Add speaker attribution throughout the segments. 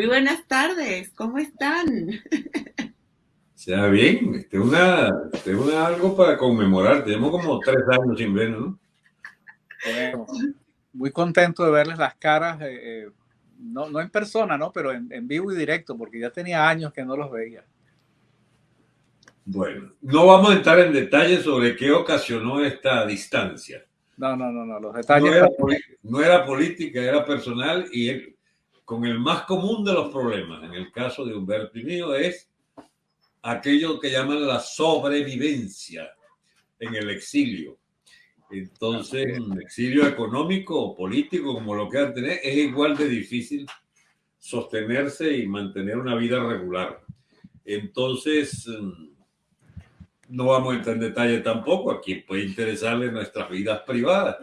Speaker 1: Muy buenas tardes, ¿cómo están?
Speaker 2: Sea bien, este una, este una algo para conmemorar. Tenemos como tres años sin ver, ¿no?
Speaker 3: muy contento de verles las caras, eh, eh, no, no, en persona, ¿no? Pero en, en, vivo y directo, porque ya tenía años que no los veía.
Speaker 2: Bueno, no vamos a entrar en detalles sobre qué ocasionó esta distancia.
Speaker 3: No, no, no, no, los detalles.
Speaker 2: No era, no era política, era personal y con el más común de los problemas, en el caso de Humberto y mío, es aquello que llaman la sobrevivencia en el exilio. Entonces, un exilio económico o político, como lo quieran tener, es igual de difícil sostenerse y mantener una vida regular. Entonces, no vamos a entrar en detalle tampoco, a quien puede interesarle nuestras vidas privadas,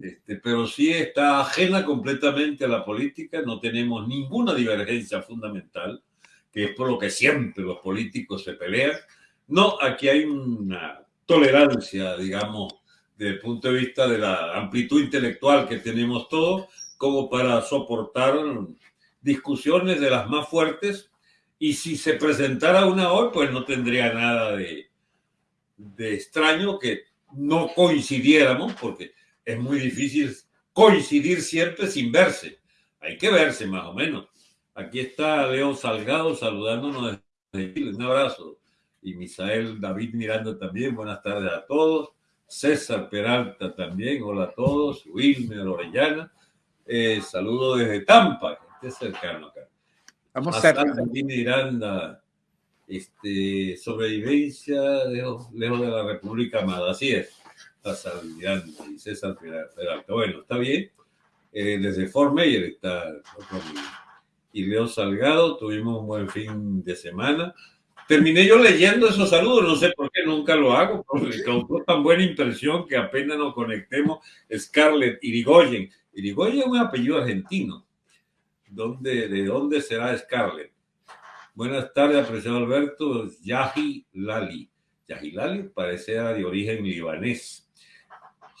Speaker 2: este, pero sí está ajena completamente a la política, no tenemos ninguna divergencia fundamental, que es por lo que siempre los políticos se pelean. No, aquí hay una tolerancia, digamos, desde el punto de vista de la amplitud intelectual que tenemos todos, como para soportar discusiones de las más fuertes. Y si se presentara una hoy, pues no tendría nada de, de extraño que no coincidiéramos, porque es muy difícil coincidir siempre sin verse. Hay que verse más o menos. Aquí está Leo Salgado saludándonos Un abrazo. Y Misael David Miranda también. Buenas tardes a todos. César Peralta también. Hola a todos. Wilmer Orellana. Eh, saludo desde Tampa, gente cercano acá.
Speaker 3: Vamos cerca.
Speaker 2: Miranda. Este, sobrevivencia lejos, lejos de la República Amada. Así es. Y César Peralta. Bueno, está bien. Eh, desde Fort Mayer está y Leo Salgado. Tuvimos un buen fin de semana. Terminé yo leyendo esos saludos, no sé por qué nunca lo hago, porque causó tan buena impresión que apenas nos conectemos. Scarlett Irigoyen. Irigoyen es un apellido argentino. ¿Dónde, ¿De dónde será Scarlett? Buenas tardes, apreciado Alberto. Yahi Lali. Yahi Lali parece de origen libanés.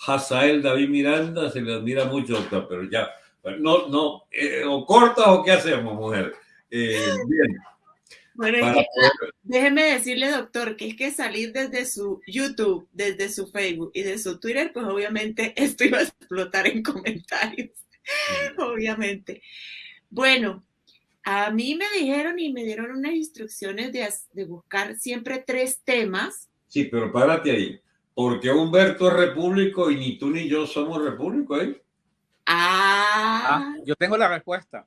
Speaker 2: Hazael David Miranda, se le admira mucho, doctor, pero ya no, no, eh, o cortas o qué hacemos, mujer. Eh, bien.
Speaker 1: Bueno, déjeme decirle, doctor, que es que salir desde su YouTube, desde su Facebook y de su Twitter, pues obviamente esto iba a explotar en comentarios, obviamente. Bueno, a mí me dijeron y me dieron unas instrucciones de, de buscar siempre tres temas.
Speaker 2: Sí, pero párate ahí. Porque Humberto es repúblico y ni tú ni yo somos repúblicos, ¿eh?
Speaker 1: Ah.
Speaker 3: ah. yo tengo la respuesta.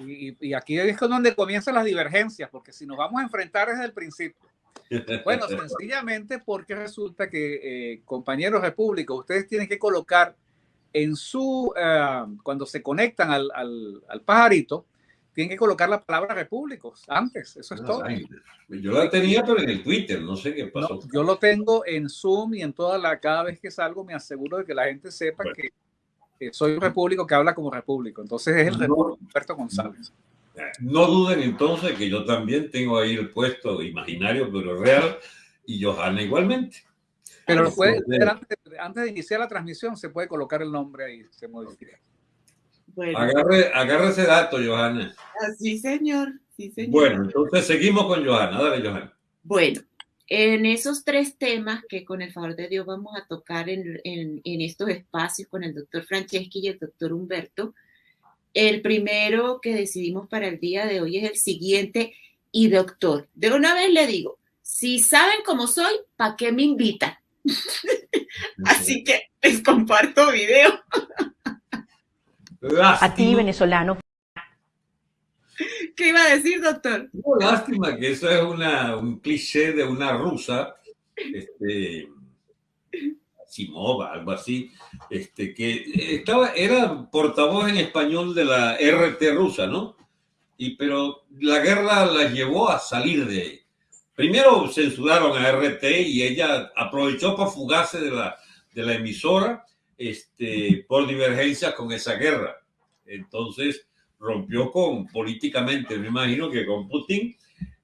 Speaker 3: Y, aquí es donde comienzan las divergencias, porque si nos vamos a enfrentar desde el principio. Bueno, sencillamente porque resulta que, eh, compañeros repúblicos, ustedes tienen que colocar en su, eh, cuando se conectan al, al, pajarito, tienen que colocar la palabra repúblicos antes, eso es todo.
Speaker 2: Yo la tenía, pero en el Twitter, no sé qué pasó.
Speaker 3: yo lo tengo en Zoom y en toda la, cada vez que salgo me aseguro de que la gente sepa que soy un repúblico que habla como repúblico. Entonces es el no, Humberto González.
Speaker 2: No duden entonces que yo también tengo ahí el puesto imaginario, pero real, y Johanna igualmente.
Speaker 3: Pero puede, antes, antes, de iniciar la transmisión se puede colocar el nombre ahí, se modifica.
Speaker 2: Bueno. Agarre, agarre ese dato, Johanna.
Speaker 1: Sí, señor. Sí, señor.
Speaker 2: Bueno, entonces seguimos con Johanna. Dale, Johanna.
Speaker 1: Bueno, en esos tres temas que con el favor de Dios vamos a tocar en, estos espacios con el doctor Franceschi y el doctor Humberto, el primero que decidimos para el día de hoy es el siguiente. Y doctor, de una vez le digo, si saben cómo soy, ¿para qué me invitan? Así que les comparto video.
Speaker 4: A ti, venezolano,
Speaker 1: ¿Qué iba a decir, doctor?
Speaker 2: No, lástima que eso es una, un cliché de una rusa, este, Simova, algo así, este, que estaba, era portavoz en español de la RT rusa, ¿no? Y, pero la guerra la llevó a salir de ahí. Primero censuraron a RT y ella aprovechó para fugarse de la, de la emisora este, por divergencia con esa guerra. Entonces, rompió con políticamente, me imagino que con Putin,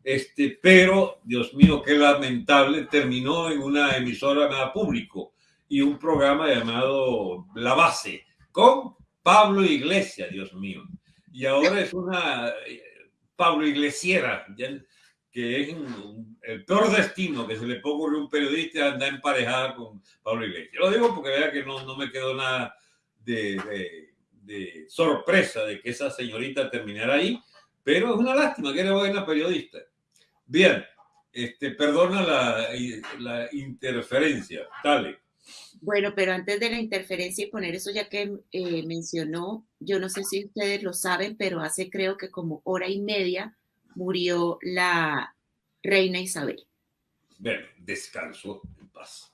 Speaker 2: este, pero Dios mío, qué lamentable, terminó en una emisora nada público y un programa llamado La Base con Pablo Iglesias, Dios mío. y ahora es una Pablo Iglesiera, que es el peor destino que se le puede ocurrir a un periodista andar emparejada con Pablo Iglesias. Lo digo porque vea que no, no me quedó nada de, de, sorpresa de que esa señorita terminara ahí, pero es una lástima que era buena periodista. Bien, este, perdona la, la interferencia, dale.
Speaker 1: Bueno, pero antes de la interferencia y poner eso ya que eh, mencionó, yo no sé si ustedes lo saben, pero hace creo que como hora y media murió la reina Isabel.
Speaker 2: Bueno, descanso en paz.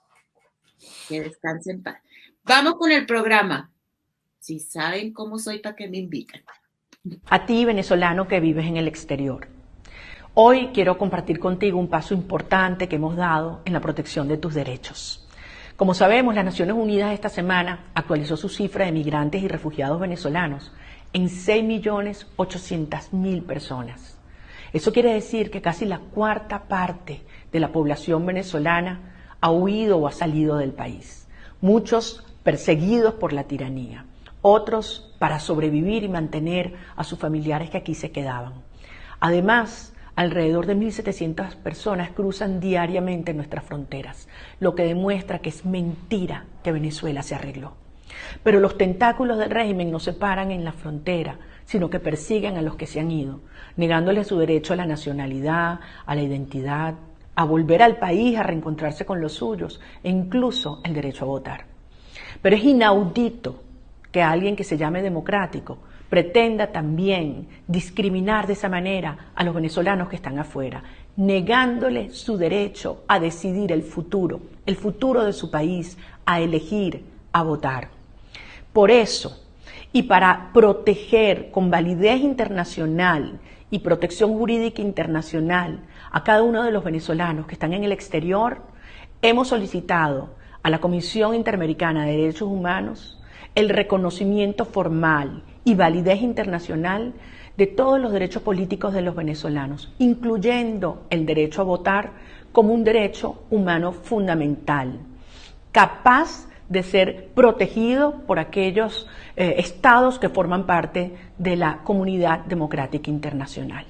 Speaker 1: Que descanse en paz. Vamos con el programa. Si saben cómo soy, ¿para qué me invitan?
Speaker 4: A ti, venezolano que vives en el exterior. Hoy quiero compartir contigo un paso importante que hemos dado en la protección de tus derechos. Como sabemos, las Naciones Unidas esta semana actualizó su cifra de migrantes y refugiados venezolanos en 6.800.000 personas. Eso quiere decir que casi la cuarta parte de la población venezolana ha huido o ha salido del país. Muchos perseguidos por la tiranía, otros para sobrevivir y mantener a sus familiares que aquí se quedaban. Además, Alrededor de 1.700 personas cruzan diariamente nuestras fronteras, lo que demuestra que es mentira que Venezuela se arregló. Pero los tentáculos del régimen no se paran en la frontera, sino que persiguen a los que se han ido, negándoles su derecho a la nacionalidad, a la identidad, a volver al país, a reencontrarse con los suyos e incluso el derecho a votar. Pero es inaudito que alguien que se llame democrático pretenda también discriminar de esa manera a los venezolanos que están afuera, negándole su derecho a decidir el futuro, el futuro de su país, a elegir, a votar. Por eso, y para proteger con validez internacional y protección jurídica internacional a cada uno de los venezolanos que están en el exterior, hemos solicitado a la Comisión Interamericana de Derechos Humanos el reconocimiento formal y validez internacional de todos los derechos políticos de los venezolanos, incluyendo el derecho a votar como un derecho humano fundamental, capaz de ser protegido por aquellos eh, estados que forman parte de la comunidad democrática internacional.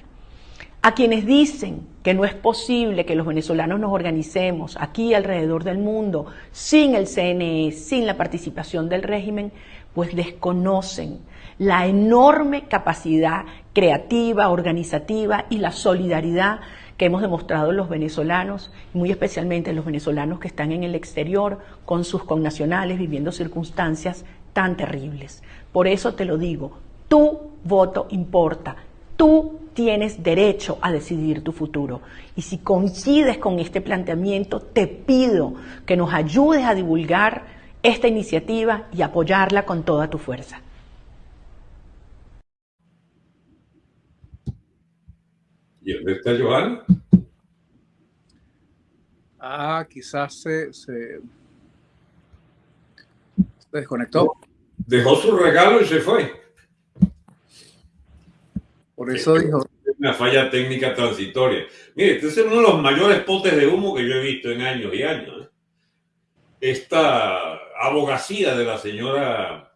Speaker 4: A quienes dicen que no es posible que los venezolanos nos organicemos aquí alrededor del mundo sin el CNE, sin la participación del régimen, pues desconocen la enorme capacidad creativa, organizativa y la solidaridad que hemos demostrado los venezolanos, muy especialmente los venezolanos que están en el exterior con sus connacionales viviendo circunstancias tan terribles. Por eso te lo digo, tu voto importa, tú tienes derecho a decidir tu futuro. Y si coincides con este planteamiento, te pido que nos ayudes a divulgar esta iniciativa y apoyarla con toda tu fuerza.
Speaker 2: ¿Y dónde está Joana?
Speaker 3: Ah, quizás se, se, desconectó.
Speaker 2: Dejó su regalo y se fue.
Speaker 3: Por eso dijo.
Speaker 2: Una falla técnica transitoria. Mire, este es uno de los mayores potes de humo que yo he visto en años y años. ¿eh? Esta abogacía de la señora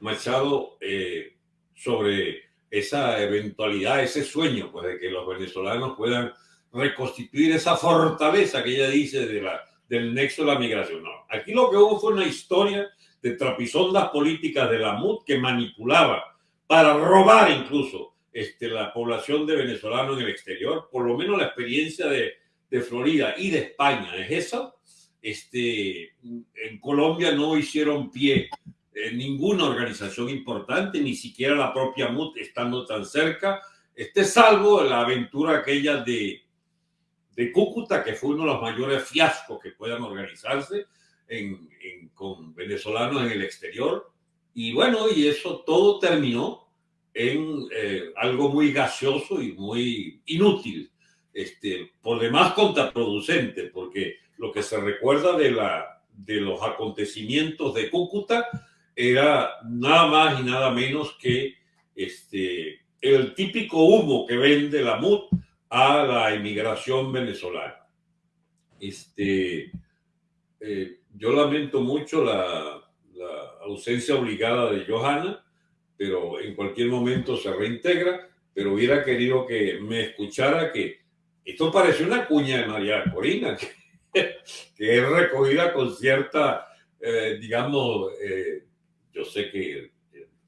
Speaker 2: Machado eh, sobre esa eventualidad, ese sueño, pues de que los venezolanos puedan reconstituir esa fortaleza que ella dice de la, del nexo de la migración. Aquí lo que hubo fue una historia de trapisondas políticas de la MUD que manipulaba para robar incluso este, la población de venezolanos en el exterior. Por lo menos la experiencia de, de Florida y de España es esa. Este, en Colombia no hicieron pie eh, ninguna organización importante, ni siquiera la propia MUT estando tan cerca, este salvo la aventura aquella de, de Cúcuta, que fue uno de los mayores fiascos que puedan organizarse en, con venezolanos en el exterior. Y bueno, y eso todo terminó en eh, algo muy gaseoso y muy inútil, este, por demás contraproducente, porque lo que se recuerda de, la, de los acontecimientos de Cúcuta era nada más y nada menos que este, el típico humo que vende la MUD a la inmigración venezolana. Este, eh, yo lamento mucho la, la, ausencia obligada de Johanna, pero en cualquier momento se reintegra, pero hubiera querido que me escuchara que esto parece una cuña de María Corina, que, es recogida con cierta, eh, digamos, eh, yo sé que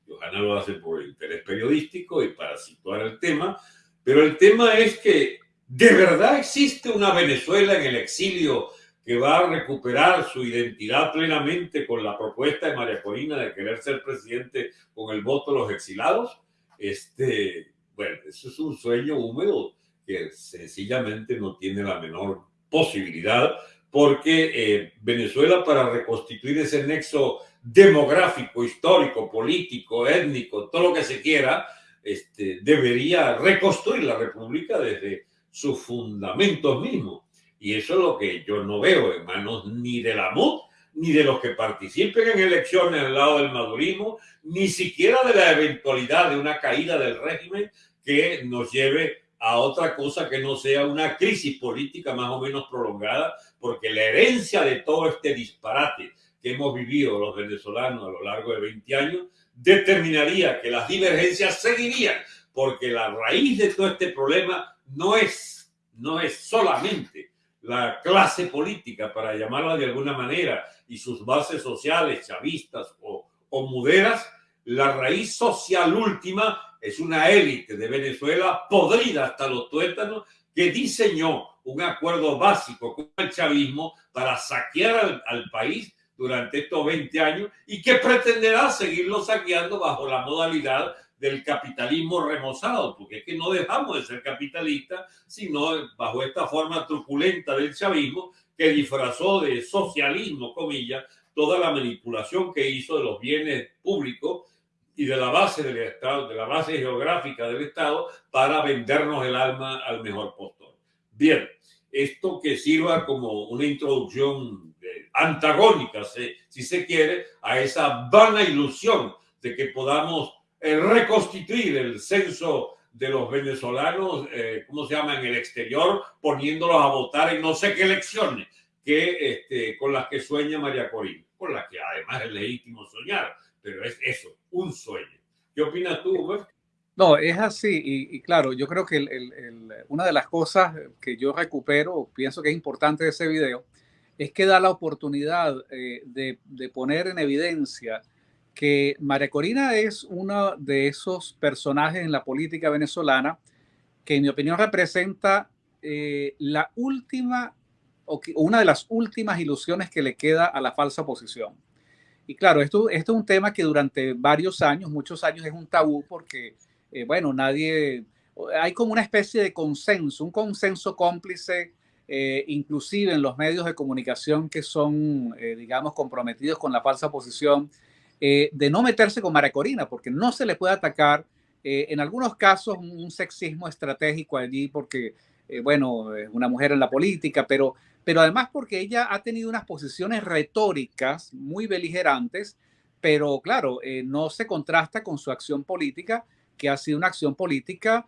Speaker 2: Johanna lo hace por interés periodístico y para situar el tema, pero el tema es que de verdad existe una Venezuela en el exilio que va a recuperar su identidad plenamente con la propuesta de María Corina de querer ser presidente con el voto de los exilados. Este, bueno, eso es un sueño húmedo que sencillamente no tiene la menor posibilidad porque eh, Venezuela para reconstituir ese nexo demográfico, histórico, político, étnico, todo lo que se quiera, este, debería reconstruir la república desde sus fundamentos mismos. Y eso es lo que yo no veo en manos ni de la MUD, ni de los que participen en elecciones al lado del madurismo, ni siquiera de la eventualidad de una caída del régimen que nos lleve a otra cosa que no sea una crisis política más o menos prolongada, porque la herencia de todo este disparate que hemos vivido los venezolanos a lo largo de 20 años determinaría que las divergencias seguirían, porque la raíz de todo este problema no es, no es solamente la clase política, para llamarla de alguna manera, y sus bases sociales, chavistas o, o muderas, la raíz social última es una élite de Venezuela podrida hasta los tuétanos que diseñó un acuerdo básico con el chavismo para saquear al, al país durante estos 20 años y que pretenderá seguirlo saqueando bajo la modalidad del capitalismo remozado, porque es que no dejamos de ser capitalistas, sino bajo esta forma truculenta del chavismo que disfrazó de socialismo, comillas, toda la manipulación que hizo de los bienes públicos y de la base del Estado, de la base geográfica del Estado, para vendernos el alma al mejor postor. Bien, esto que sirva como una introducción antagónica, si se quiere, a esa vana ilusión de que podamos eh, reconstituir el censo de los venezolanos, eh, ¿cómo se llama?, en el exterior, poniéndolos a votar en no sé qué elecciones, que, este, con las que sueña María Corina, con las que además es legítimo soñar, pero es eso, un sueño. ¿Qué opinas tú,
Speaker 3: No, es así, y, claro, yo creo que una de las cosas que yo recupero, pienso que es importante de ese video, es que da la oportunidad eh, de, poner en evidencia que María Corina es uno de esos personajes en la política venezolana que en mi opinión representa eh, la última o una de las últimas ilusiones que le queda a la falsa oposición. Y claro, esto, esto es un tema que durante varios años, muchos años es un tabú porque, eh, bueno, nadie, hay como una especie de consenso, un consenso cómplice, eh, inclusive en los medios de comunicación que son, digamos, comprometidos con la falsa oposición, eh, de no meterse con María Corina, porque no se le puede atacar, eh, en algunos casos, un sexismo estratégico allí, porque, eh, bueno, es una mujer en la política, pero, pero además porque ella ha tenido unas posiciones retóricas muy beligerantes, pero claro, no se contrasta con su acción política, que ha sido una acción política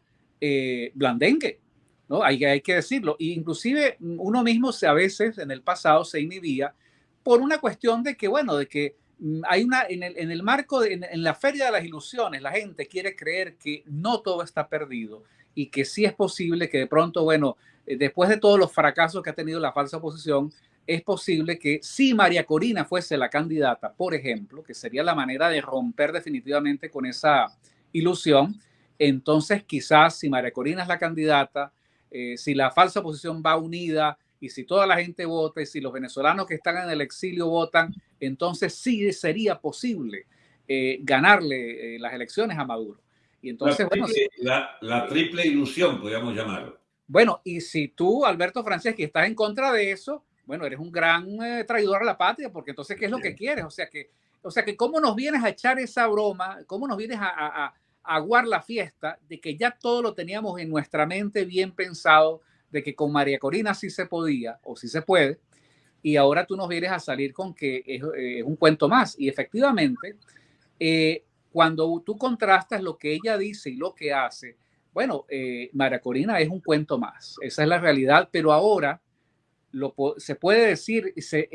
Speaker 3: blandengue, ¿no? Hay, hay que decirlo. E inclusive uno mismo se, a veces en el pasado se inhibía por una cuestión de que, bueno, de que Mm, hay una, en el, en el marco, de, en, la feria de las ilusiones, la gente quiere creer que no todo está perdido y que sí es posible que de pronto, bueno, eh, después de todos los fracasos que ha tenido la falsa oposición, es posible que si María Corina fuese la candidata, por ejemplo, que sería la manera de romper definitivamente con esa ilusión, entonces quizás si María Corina es la candidata, eh, si la falsa oposición va unida, y si toda la gente vota y si los venezolanos que están en el exilio votan, entonces sí sería posible eh, ganarle eh, las elecciones a Maduro. Y entonces,
Speaker 2: la,
Speaker 3: bueno,
Speaker 2: triple, la, triple ilusión, podríamos llamarlo.
Speaker 3: Bueno, y si tú, Alberto Franceschi, estás en contra de eso, bueno, eres un gran eh, traidor a la patria, porque entonces, ¿qué es lo que quieres? O sea, que, o sea, que cómo nos vienes a echar esa broma, cómo nos vienes a, a, a aguar la fiesta de que ya todo lo teníamos en nuestra mente bien pensado, de que con María Corina sí se podía o sí se puede, y ahora tú nos vienes a salir con que es, eh, un cuento más. Y efectivamente, eh, cuando tú contrastas lo que ella dice y lo que hace, bueno, eh, María Corina es un cuento más, esa es la realidad, pero ahora lo, se puede decir,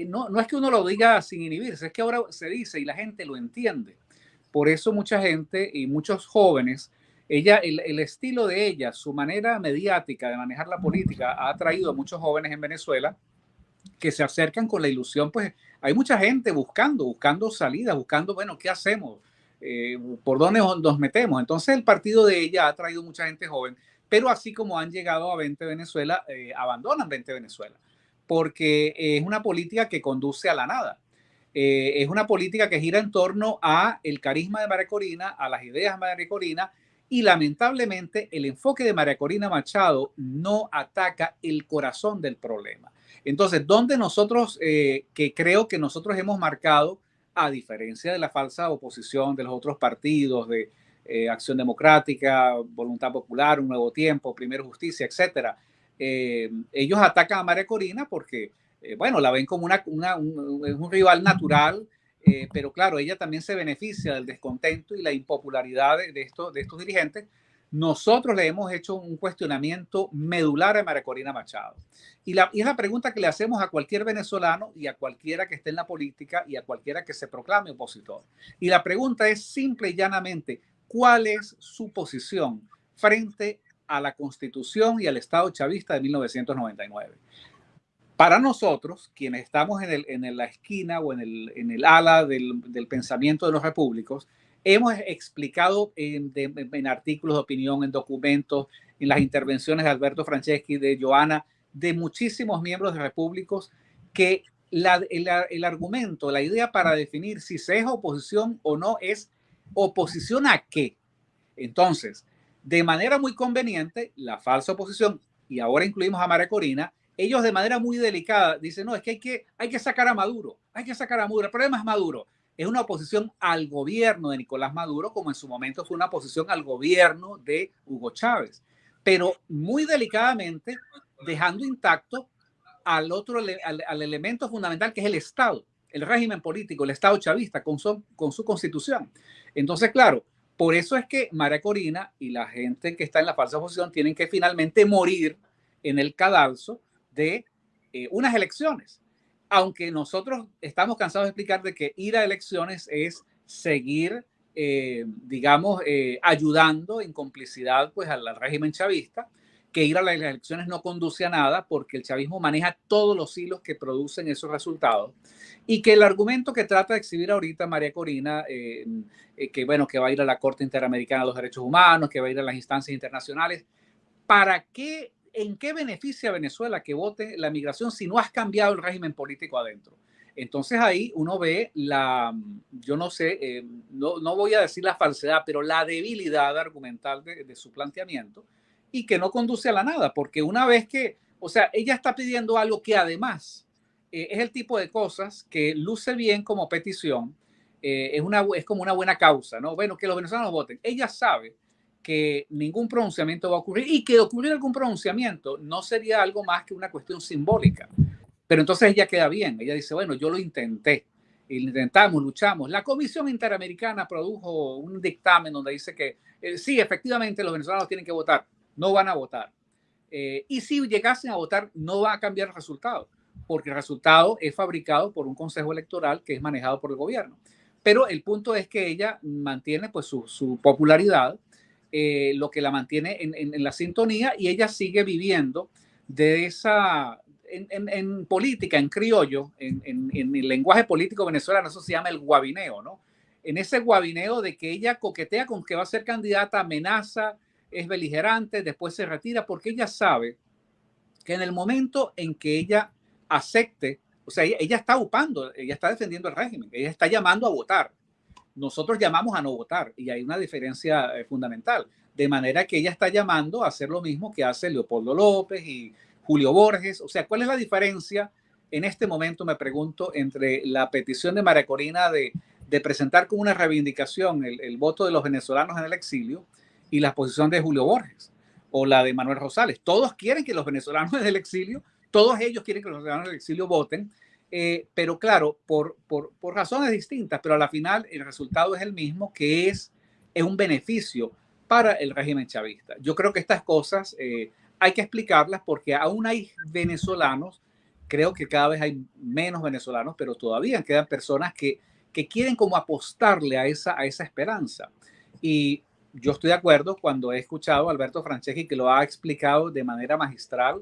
Speaker 3: no, no es que uno lo diga sin inhibirse, es que ahora se dice y la gente lo entiende. Por eso mucha gente y muchos jóvenes, ella, el, estilo de ella, su manera mediática de manejar la política ha atraído a muchos jóvenes en Venezuela que se acercan con la ilusión, pues hay mucha gente buscando, buscando salidas, buscando, bueno, ¿qué hacemos? Eh, ¿Por dónde nos metemos? Entonces el partido de ella ha traído mucha gente joven, pero así como han llegado a 20 Venezuela, eh, abandonan 20 Venezuela, porque es una política que conduce a la nada. Eh, es una política que gira en torno a el carisma de María Corina, a las ideas de María Corina, y lamentablemente el enfoque de María Corina Machado no ataca el corazón del problema. Entonces, ¿dónde nosotros, eh, que creo que nosotros hemos marcado, a diferencia de la falsa oposición de los otros partidos, de eh, Acción Democrática, Voluntad Popular, Un Nuevo Tiempo, Primero Justicia, etcétera, ellos atacan a María Corina porque eh, bueno, la ven como una, un, rival natural, eh, pero claro, ella también se beneficia del descontento y la impopularidad de, de estos dirigentes. Nosotros le hemos hecho un cuestionamiento medular a María Corina Machado. Y, la, y es la pregunta que le hacemos a cualquier venezolano y a cualquiera que esté en la política y a cualquiera que se proclame opositor. Y la pregunta es simple y llanamente, ¿cuál es su posición frente a la constitución y al Estado chavista de 1999? Para nosotros, quienes estamos en, la esquina o en el, ala del, pensamiento de los repúblicos, hemos explicado en, artículos de opinión, en documentos, en las intervenciones de Alberto Franceschi, de Joana, de muchísimos miembros de repúblicos, que el, argumento, la idea para definir si se es oposición o no es oposición a qué. Entonces, de manera muy conveniente, la falsa oposición, y ahora incluimos a María Corina, ellos de manera muy delicada dicen, no, es que hay que, hay que sacar a Maduro, hay que sacar a Maduro. El problema es Maduro. Es una oposición al gobierno de Nicolás Maduro, como en su momento fue una oposición al gobierno de Hugo Chávez, pero muy delicadamente dejando intacto al otro, al, elemento fundamental que es el Estado, el régimen político, el Estado chavista con su, con su constitución. Entonces, claro, por eso es que María Corina y la gente que está en la falsa oposición tienen que finalmente morir en el cadalso de eh, unas elecciones. Aunque nosotros estamos cansados de explicar de que ir a elecciones es seguir, eh, digamos, eh, ayudando en complicidad pues al régimen chavista, que ir a las elecciones no conduce a nada porque el chavismo maneja todos los hilos que producen esos resultados y que el argumento que trata de exhibir ahorita María Corina, que bueno, que va a ir a la Corte Interamericana de los Derechos Humanos, que va a ir a las instancias internacionales, ¿para qué ¿en qué beneficia a Venezuela que vote la migración si no has cambiado el régimen político adentro? Entonces ahí uno ve la, yo no sé, eh, no, no, voy a decir la falsedad, pero la debilidad argumental de, su planteamiento y que no conduce a la nada, porque una vez que, o sea, ella está pidiendo algo que además eh, es el tipo de cosas que luce bien como petición, eh, es, una, es como una buena causa, ¿no? Bueno, que los venezolanos voten. Ella sabe que ningún pronunciamiento va a ocurrir y que ocurrir algún pronunciamiento no sería algo más que una cuestión simbólica. Pero entonces ella queda bien, ella dice, bueno, yo lo intenté, intentamos, luchamos. La Comisión Interamericana produjo un dictamen donde dice que eh, sí, efectivamente los venezolanos tienen que votar, no van a votar. Eh, y si llegasen a votar, no va a cambiar el resultado, porque el resultado es fabricado por un consejo electoral que es manejado por el gobierno. Pero el punto es que ella mantiene pues su, su popularidad, eh, lo que la mantiene en, la sintonía y ella sigue viviendo de esa, en, política, en criollo, en, el lenguaje político venezolano, eso se llama el guabineo, ¿no? En ese guabineo de que ella coquetea con que va a ser candidata, amenaza, es beligerante, después se retira, porque ella sabe que en el momento en que ella acepte, o sea, ella, ella está upando, ella está defendiendo el régimen, ella está llamando a votar nosotros llamamos a no votar y hay una diferencia eh, fundamental. De manera que ella está llamando a hacer lo mismo que hace Leopoldo López y Julio Borges. O sea, ¿cuál es la diferencia en este momento, me pregunto, entre la petición de María Corina de, presentar como una reivindicación el, voto de los venezolanos en el exilio y la posición de Julio Borges o la de Manuel Rosales? Todos quieren que los venezolanos en el exilio, todos ellos quieren que los venezolanos en el exilio voten eh, pero claro, por, por, por, razones distintas, pero a la final el resultado es el mismo, que es, es un beneficio para el régimen chavista. Yo creo que estas cosas eh, hay que explicarlas porque aún hay venezolanos, creo que cada vez hay menos venezolanos, pero todavía quedan personas que, que quieren como apostarle a esa, a esa esperanza. Y yo estoy de acuerdo cuando he escuchado a Alberto Franceschi que lo ha explicado de manera magistral.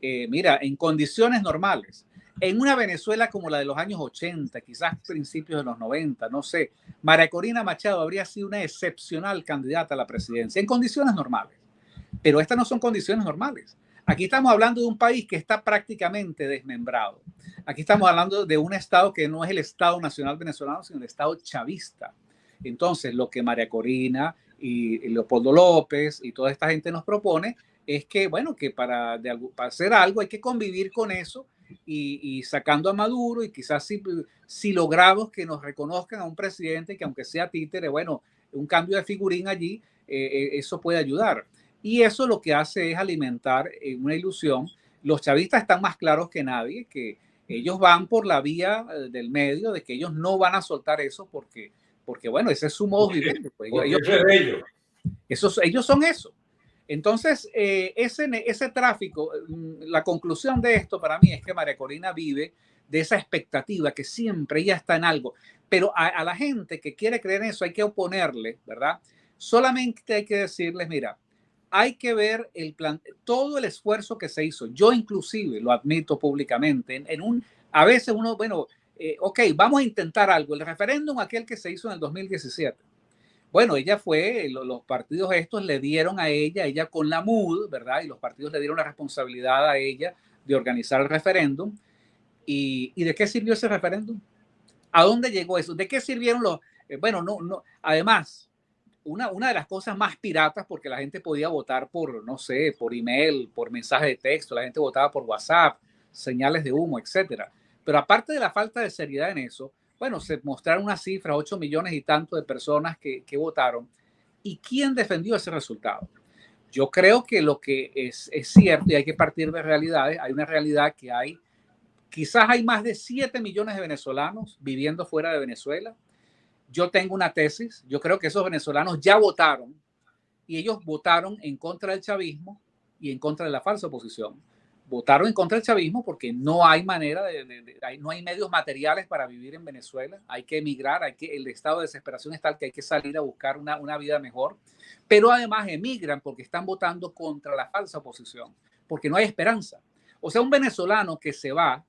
Speaker 3: Eh, mira, en condiciones normales, en una Venezuela como la de los años 80, quizás principios de los 90, no sé, María Corina Machado habría sido una excepcional candidata a la presidencia en condiciones normales. Pero estas no son condiciones normales. Aquí estamos hablando de un país que está prácticamente desmembrado. Aquí estamos hablando de un Estado que no es el Estado Nacional Venezolano, sino el Estado chavista. Entonces, lo que María Corina y Leopoldo López y toda esta gente nos propone es que, bueno, que para, de, para hacer algo hay que convivir con eso y, sacando a Maduro y quizás si, si, logramos que nos reconozcan a un presidente que aunque sea títere, bueno, un cambio de figurín allí, eh, eh, eso puede ayudar. Y eso lo que hace es alimentar eh, una ilusión. Los chavistas están más claros que nadie, que ellos van por la vía del medio, de que ellos no van a soltar eso porque, porque bueno, ese es su modo de vivir. Pues, ellos, ellos. ellos son eso. Entonces, eh, ese, ese tráfico, mm, la conclusión de esto para mí es que María Corina vive de esa expectativa que siempre ella está en algo, pero a, la gente que quiere creer en eso hay que oponerle, ¿verdad? Solamente hay que decirles, mira, hay que ver el plan, todo el esfuerzo que se hizo. Yo inclusive lo admito públicamente. En, un, a veces uno, bueno, eh, ok, vamos a intentar algo. El referéndum aquel que se hizo en el 2017 bueno, ella fue, los partidos estos le dieron a ella, ella con la MUD, ¿verdad? Y los partidos le dieron la responsabilidad a ella de organizar el referéndum. ¿Y, de qué sirvió ese referéndum? ¿A dónde llegó eso? ¿De qué sirvieron los... Eh, bueno, no, no. Además, una, una de las cosas más piratas, porque la gente podía votar por, no sé, por email, por mensaje de texto, la gente votaba por WhatsApp, señales de humo, etcétera. Pero aparte de la falta de seriedad en eso, bueno, se mostraron una cifra, 8 millones y tanto de personas que, votaron. ¿Y quién defendió ese resultado? Yo creo que lo que es, es, cierto y hay que partir de realidades, hay una realidad que hay, quizás hay más de 7 millones de venezolanos viviendo fuera de Venezuela. Yo tengo una tesis, yo creo que esos venezolanos ya votaron y ellos votaron en contra del chavismo y en contra de la falsa oposición votaron en contra del chavismo porque no hay manera de, no hay medios materiales para vivir en Venezuela, hay que emigrar, hay que, el estado de desesperación es tal que hay que salir a buscar una, una vida mejor, pero además emigran porque están votando contra la falsa oposición, porque no hay esperanza. O sea, un venezolano que se va,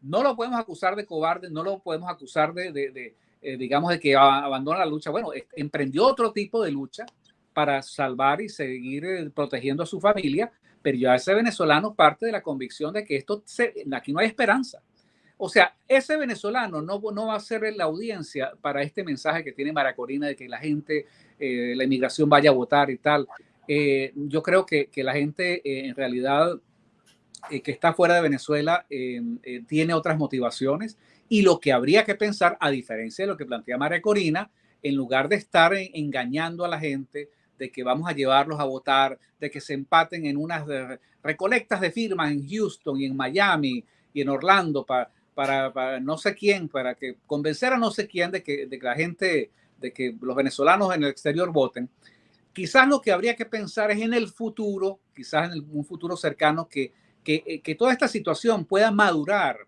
Speaker 3: no lo podemos acusar de cobarde, no lo podemos acusar de, de eh, digamos, de que abandona la lucha. Bueno, emprendió otro tipo de lucha para salvar y seguir eh, protegiendo a su familia, pero ya ese venezolano parte de la convicción de que esto aquí no hay esperanza. O sea, ese venezolano no, no va a ser la audiencia para este mensaje que tiene Maracorina de que la gente, eh, la inmigración vaya a votar y tal. Eh, yo creo que, que la gente eh, en realidad que está fuera de Venezuela tiene otras motivaciones y lo que habría que pensar, a diferencia de lo que plantea María Corina, en lugar de estar engañando a la gente, de que vamos a llevarlos a votar, de que se empaten en unas recolectas de firmas en Houston y en Miami y en Orlando para, para, no sé quién, para que convencer a no sé quién de que, de que la gente, de que los venezolanos en el exterior voten. Quizás lo que habría que pensar es en el futuro, quizás en un futuro cercano, que, que, eh, que toda esta situación pueda madurar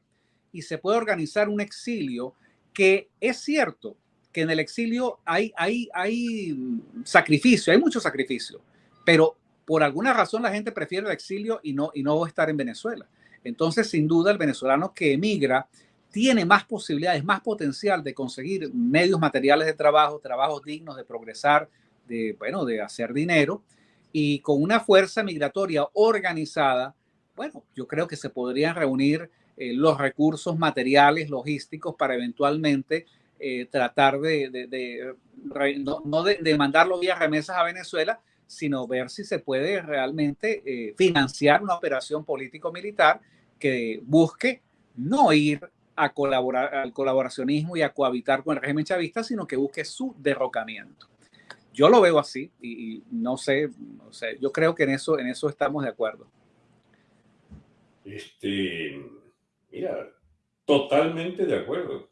Speaker 3: y se pueda organizar un exilio que es cierto, que en el exilio hay, hay, hay sacrificio, hay mucho sacrificio, pero por alguna razón la gente prefiere el exilio y no, y no estar en Venezuela. Entonces, sin duda, el venezolano que emigra tiene más posibilidades, más potencial de conseguir medios materiales de trabajo, trabajos dignos, de progresar, de, bueno, de hacer dinero y con una fuerza migratoria organizada, bueno, yo creo que se podrían reunir eh, los recursos materiales, logísticos para eventualmente eh, tratar de, de, no, de, mandarlo vía remesas a Venezuela, sino ver si se puede realmente eh, financiar una operación político-militar que busque no ir a colaborar al colaboracionismo y a cohabitar con el régimen chavista, sino que busque su derrocamiento. Yo lo veo así y, no sé, no sé, yo creo que en eso, en eso estamos de acuerdo.
Speaker 2: Este, mira, totalmente de acuerdo.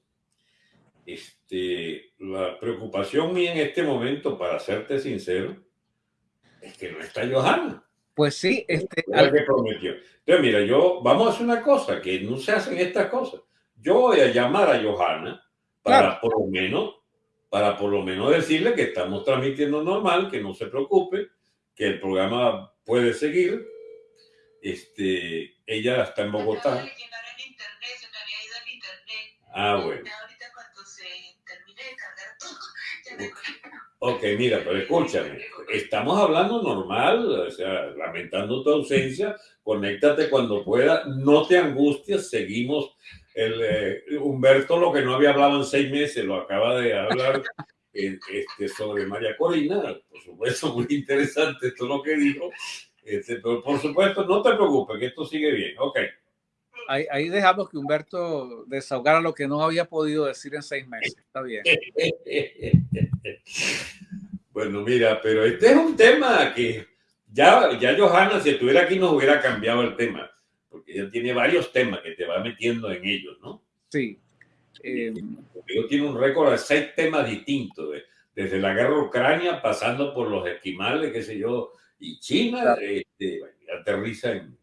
Speaker 2: Este, la preocupación mía en este momento, para serte sincero, es que no está Johanna.
Speaker 3: Pues sí, este.
Speaker 2: Que prometió. Entonces, mira, yo, vamos a hacer una cosa, que no se hacen estas cosas. Yo voy a llamar a Johanna para por lo menos, para por lo menos decirle que estamos transmitiendo normal, que no se preocupe, que el programa puede seguir. Este, ella está en Bogotá. Ah, bueno. Ok, mira, pero escúchame, estamos hablando normal, o sea, lamentando tu ausencia, conéctate cuando pueda, no te angusties, seguimos. El, eh, Humberto lo que no había hablado en seis meses, lo acaba de hablar este, sobre María Corina, por supuesto, muy interesante esto lo que dijo, este, pero por supuesto, no te preocupes, que esto sigue bien, ok.
Speaker 3: Ahí, ahí, dejamos que Humberto desahogara lo que no había podido decir en seis meses. Está bien.
Speaker 2: bueno, mira, pero este es un tema que ya, ya Johanna, si estuviera aquí, nos hubiera cambiado el tema, porque ella tiene varios temas que te va metiendo en ellos, ¿no?
Speaker 3: Sí.
Speaker 2: Eh, tiene un récord de seis temas distintos, desde la guerra Ucrania, pasando por los esquimales, qué sé yo, y China, este, aterriza en,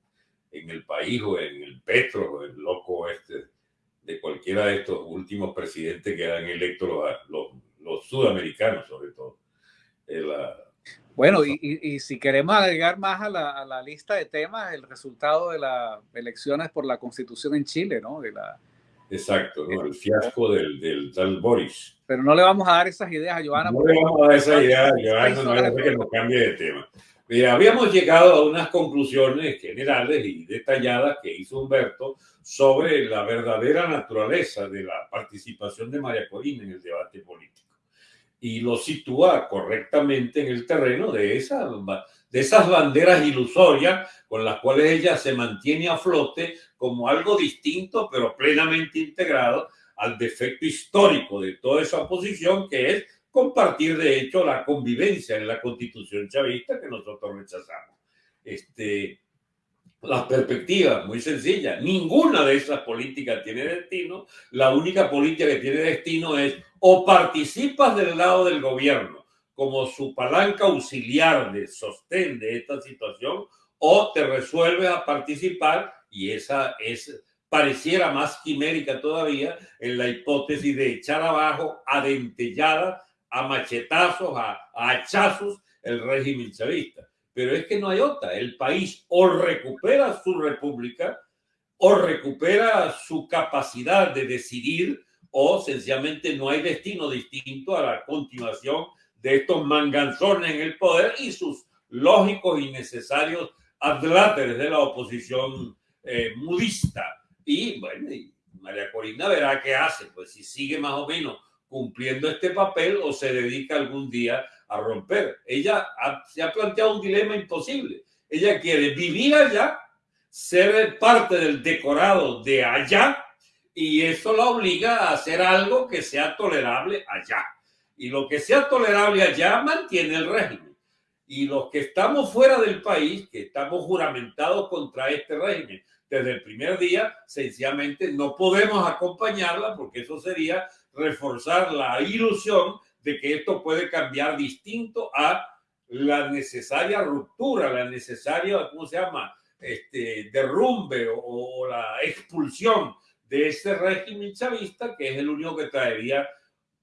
Speaker 2: en el país o en el Petro o el loco este de cualquiera de estos últimos presidentes que han electos los, los, sudamericanos sobre todo. Eh,
Speaker 3: bueno, y, y, si queremos agregar más a la, a la, lista de temas, el resultado de las elecciones por la constitución en Chile, ¿no? De la,
Speaker 2: Exacto, ¿no? el fiasco del, del tal Boris.
Speaker 3: Pero no le vamos a dar esas ideas a Joana.
Speaker 2: No le vamos a dar esas ideas a Joana, no es que nos cambie de tema. Mira, habíamos llegado a unas conclusiones generales y detalladas que hizo Humberto sobre la verdadera naturaleza de la participación de María Corina en el debate político. Y lo sitúa correctamente en el terreno de, esa, de esas banderas ilusorias con las cuales ella se mantiene a flote como algo distinto, pero plenamente integrado al defecto histórico de toda esa oposición, que es compartir de hecho la convivencia en la constitución chavista que nosotros rechazamos. Este, las perspectivas, muy sencillas, ninguna de esas políticas tiene destino, la única política que tiene destino es o participas del lado del gobierno como su palanca auxiliar de sostén de esta situación o te resuelves a participar y esa es pareciera más quimérica todavía en la hipótesis de echar abajo adentellada a machetazos, a, hachazos el régimen chavista. Pero es que no hay otra. El país o recupera su república o recupera su capacidad de decidir o sencillamente no hay destino distinto a la continuación de estos manganzones en el poder y sus lógicos y necesarios adláteres de la oposición eh, mudista. Y bueno, María Corina verá qué hace, pues si sigue más o menos cumpliendo este papel o se dedica algún día a romper. Ella se ha planteado un dilema imposible. Ella quiere vivir allá, ser parte del decorado de allá y eso la obliga a hacer algo que sea tolerable allá. Y lo que sea tolerable allá mantiene el régimen. Y los que estamos fuera del país, que estamos juramentados contra este régimen desde el primer día, sencillamente no podemos acompañarla porque eso sería reforzar la ilusión de que esto puede cambiar distinto a la necesaria ruptura, la necesaria, ¿cómo se llama? Este, derrumbe o, la expulsión de ese régimen chavista, que es el único que traería,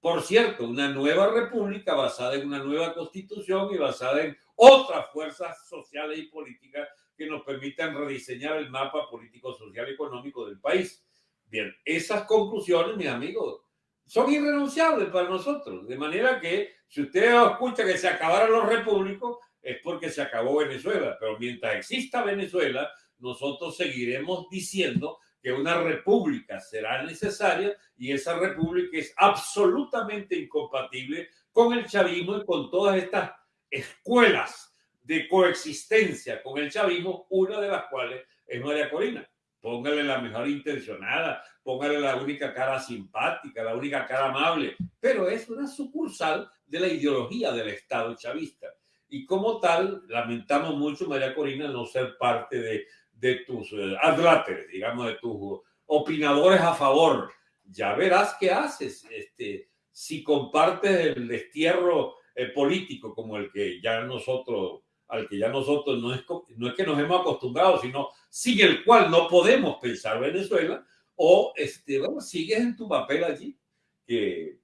Speaker 2: por cierto, una nueva república basada en una nueva constitución y basada en otras fuerzas sociales y políticas que nos permitan rediseñar el mapa político, social y económico del país. Bien, esas conclusiones, mis amigos, son irrenunciables para nosotros. De manera que si usted escucha que se acabaron los repúblicos, es porque se acabó Venezuela. Pero mientras exista Venezuela, nosotros seguiremos diciendo que una república será necesaria y esa república es absolutamente incompatible con el chavismo y con todas estas escuelas de coexistencia con el chavismo, una de las cuales es María Corina póngale la mejor intencionada, póngale la única cara simpática, la única cara amable, pero es una sucursal de la ideología del Estado chavista. Y como tal, lamentamos mucho, María Corina, no ser parte de, de tus eh, digamos, de tus opinadores a favor. Ya verás qué haces. Este, si compartes el destierro eh, político como el que ya nosotros al que ya nosotros no es, no es que nos hemos acostumbrado, sino sin el cual no podemos pensar Venezuela, o este, bueno, sigues en tu papel allí que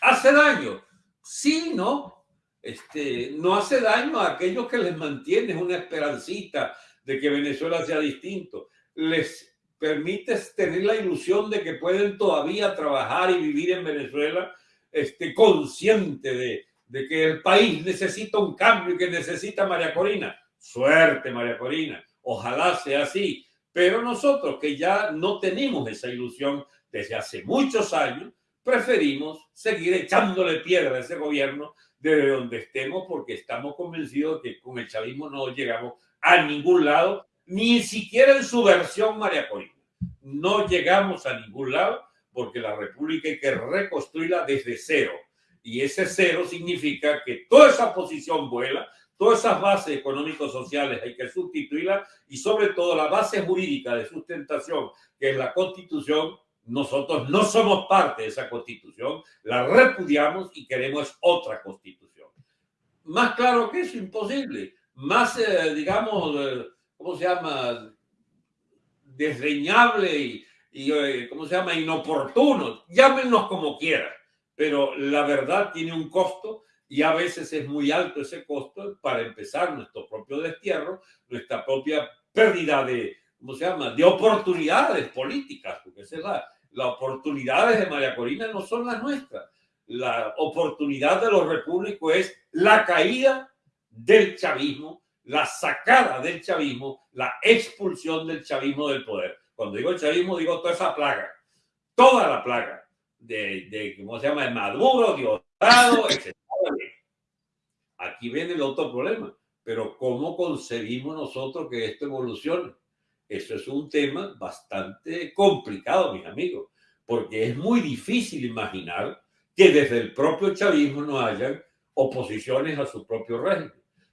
Speaker 2: hace daño. Sí, ¿no? Este, no hace daño a aquellos que les mantienen una esperancita de que Venezuela sea distinto. Les permite tener la ilusión de que pueden todavía trabajar y vivir en Venezuela este, consciente de, de que el país necesita un cambio y que necesita María Corina. Suerte, María Corina. Ojalá sea así. Pero nosotros que ya no tenemos esa ilusión desde hace muchos años, preferimos seguir echándole piedra a ese gobierno desde donde estemos porque estamos convencidos de que con el chavismo no llegamos a ningún lado, ni siquiera en su versión María Corina. No llegamos a ningún lado porque la República hay que reconstruirla desde cero. Y ese cero significa que toda esa posición vuela, todas esas bases económico-sociales hay que sustituirlas y sobre todo la base jurídica de sustentación, que es la constitución, nosotros no somos parte de esa constitución, la repudiamos y queremos otra constitución. Más claro que eso, imposible. Más, eh, digamos, eh, ¿cómo se llama? Desreñable y, y, eh, ¿cómo se llama? Inoportuno. Llámenos como quieran, pero la verdad tiene un costo y a veces es muy alto ese costo para empezar nuestro propio destierro, nuestra propia pérdida de, ¿cómo se llama?, de oportunidades políticas, porque esa es la, las oportunidades de María Corina no son las nuestras. La oportunidad de los repúblicos es la caída del chavismo, la sacada del chavismo, la expulsión del chavismo del poder. Cuando digo el chavismo, digo toda esa plaga, toda la plaga de, de ¿cómo se llama?, de Maduro, Diosdado, etc. Aquí viene el otro problema. Pero ¿cómo concebimos nosotros que esto evolucione? Eso es un tema bastante complicado, mis amigos, porque es muy difícil imaginar que desde el propio chavismo no hayan oposiciones a su propio régimen,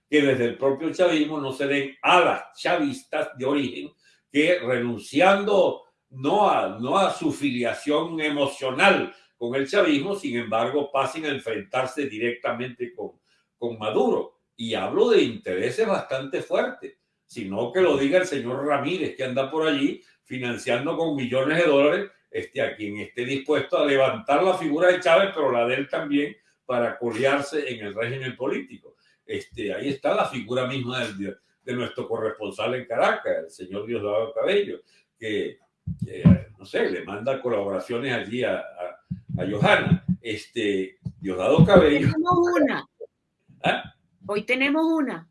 Speaker 2: que desde el propio chavismo no se den a las chavistas de origen que renunciando no a, no a su filiación emocional con el chavismo, sin embargo, pasen a enfrentarse directamente con, con Maduro. Y hablo de intereses bastante fuertes sino que lo diga el señor Ramírez, que anda por allí financiando con millones de dólares este, a quien esté dispuesto a levantar la figura de Chávez, pero la de él también, para colearse en el régimen político. Este, ahí está la figura misma de, de nuestro corresponsal en Caracas, el señor Diosdado Cabello, que, no sé, le manda colaboraciones allí a, a, Johanna. Este, Diosdado Cabello.
Speaker 1: Una. ¿Ah? Hoy tenemos una.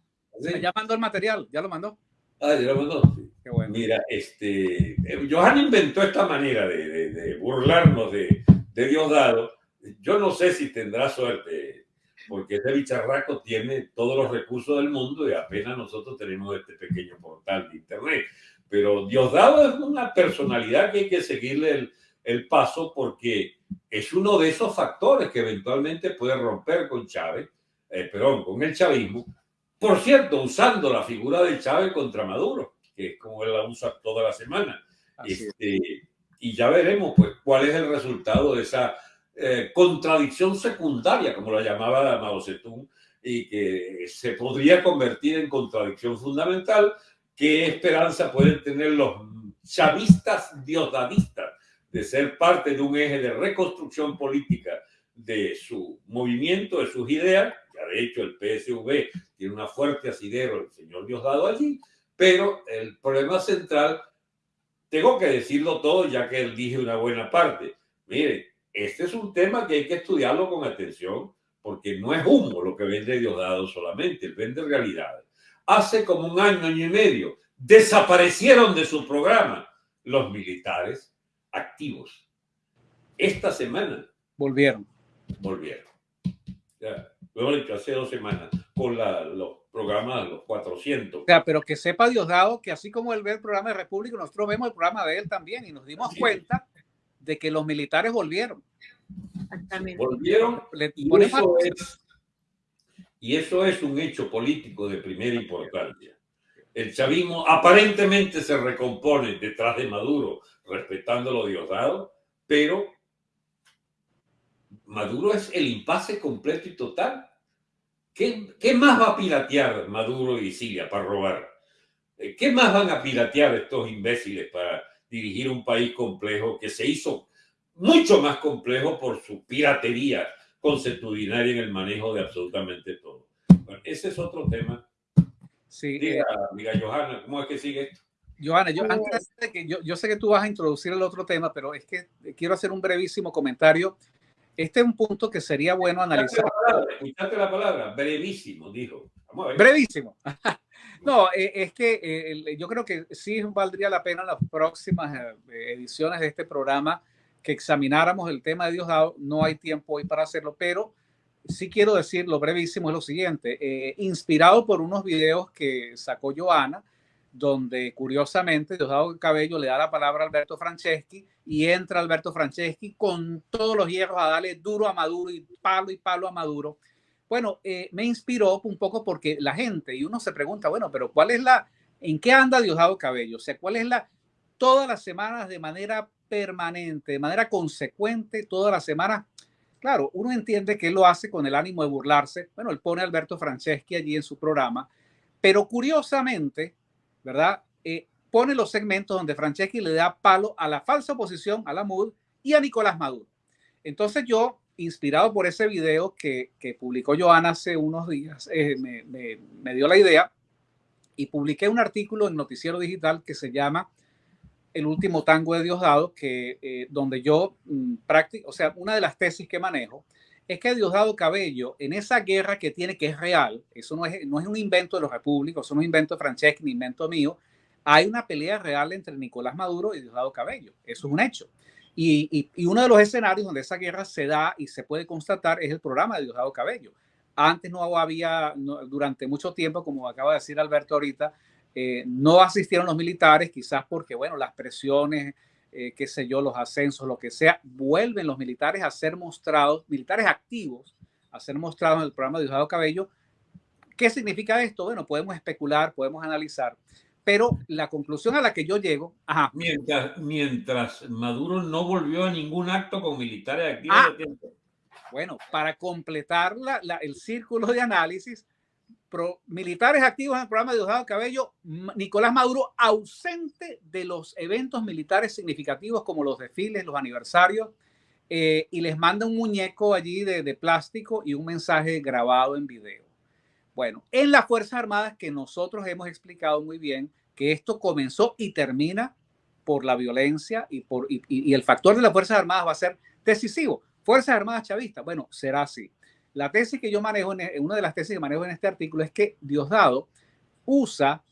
Speaker 3: Ya mandó el material, ya lo mandó.
Speaker 2: Ah, ya lo mandó. Qué bueno. Mira, este, eh, Johan inventó esta manera de, de, burlarnos de, de, Diosdado. Yo no sé si tendrá suerte, porque ese bicharraco tiene todos los recursos del mundo y apenas nosotros tenemos este pequeño portal de internet. Pero Diosdado es una personalidad que hay que seguirle el, el paso porque es uno de esos factores que eventualmente puede romper con Chávez, eh, perdón, con el chavismo, por cierto, usando la figura de Chávez contra Maduro, que es como él la usa toda la semana. Este, y ya veremos pues, cuál es el resultado de esa eh, contradicción secundaria, como la llamaba Mao Zedong, y que se podría convertir en contradicción fundamental. ¿Qué esperanza pueden tener los chavistas diosdadistas de ser parte de un eje de reconstrucción política de su movimiento, de sus ideas? Ya de hecho el PSV tiene una fuerte asidero el señor Diosdado allí, pero el problema central, tengo que decirlo todo ya que él dije una buena parte. Mire, este es un tema que hay que estudiarlo con atención porque no es humo lo que vende Diosdado solamente, él vende realidades. Hace como un año, año y medio, desaparecieron de su programa los militares activos. Esta semana
Speaker 3: volvieron.
Speaker 2: Volvieron. Ya, luego dicho, hace dos semanas con la, los programas, los 400.
Speaker 3: O sea, pero que sepa Diosdado que así como él ve el programa de República, nosotros vemos el programa de él también y nos dimos cuenta de que los militares volvieron.
Speaker 2: Volvieron y eso, es, y eso es un hecho político de primera importancia. El chavismo aparentemente se recompone detrás de Maduro, respetando lo Diosdado, pero Maduro es el impasse completo y total. ¿Qué, más va a piratear Maduro y Siria para robar? Eh, ¿Qué más van a piratear estos imbéciles para dirigir un país complejo que se hizo mucho más complejo por su piratería conceptudinaria en el manejo de absolutamente todo. ese es otro tema.
Speaker 3: Sí,
Speaker 2: diga, eh, Johanna, ¿cómo es que sigue esto?
Speaker 3: Johanna, yo, antes de que, yo, yo sé que tú vas a introducir el otro tema, pero es que quiero hacer un brevísimo comentario. Este es un punto que sería bueno analizar.
Speaker 2: Escuchaste la palabra, brevísimo, dijo.
Speaker 3: Brevísimo. No, eh, es que eh, yo creo que sí valdría la pena en las próximas ediciones de este programa que examináramos el tema de Dios dado. No hay tiempo hoy para hacerlo, pero sí quiero decir lo brevísimo es lo siguiente. Eh, inspirado por unos videos que sacó Joana, donde curiosamente Diosdado Cabello le da la palabra a Alberto Franceschi y entra Alberto Franceschi con todos los hierros a darle duro a Maduro y palo y palo a Maduro. Bueno, eh, me inspiró un poco porque la gente, y uno se pregunta, bueno, pero ¿cuál es la, en qué anda Diosdado Cabello? O sea, ¿cuál es la, todas las semanas de manera permanente, de manera consecuente, todas las semanas. Claro, uno entiende que él lo hace con el ánimo de burlarse. Bueno, él pone Alberto Franceschi allí en su programa, pero curiosamente, ¿verdad? Eh, pone los segmentos donde Franceschi le da palo a la falsa oposición, a la MUD y a Nicolás Maduro. Entonces yo, inspirado por ese video que, que publicó Joana hace unos días, eh, me, me, dio la idea y publiqué un artículo en Noticiero Digital que se llama el último tango de Diosdado, que, eh, donde yo mm, práctico, o sea, una de las tesis que manejo es que Diosdado Cabello, en esa guerra que tiene, que es real, eso no es, no es un invento de los repúblicos, eso es un invento de Franceschi, ni invento mío, hay una pelea real entre Nicolás Maduro y Diosdado Cabello, eso es un hecho. Y, y, uno de los escenarios donde esa guerra se da y se puede constatar es el programa de Diosdado Cabello. Antes no había, durante mucho tiempo, como acaba de decir Alberto ahorita, eh, no asistieron los militares, quizás porque, bueno, las presiones, eh, qué sé yo, los ascensos, lo que sea, vuelven los militares a ser mostrados, militares activos, a ser mostrados en el programa de Diosdado Cabello. ¿Qué significa esto? Bueno, podemos especular, podemos analizar, pero la conclusión a la que yo llego... Ajá.
Speaker 2: Mientras, mientras Maduro no volvió a ningún acto con militares activos. Ah,
Speaker 3: bueno, para completar el círculo de análisis, militares activos en el programa de Diosdado Cabello, Nicolás Maduro ausente de los eventos militares significativos como los desfiles, los aniversarios, eh, y les manda un muñeco allí de, plástico y un mensaje grabado en video. Bueno, en las Fuerzas Armadas que nosotros hemos explicado muy bien que esto comenzó y termina por la violencia y, por, y el factor de las Fuerzas Armadas va a ser decisivo. Fuerzas Armadas chavistas, bueno, será así. La tesis que yo manejo, en, e, una de las tesis que manejo en este artículo es que Diosdado usa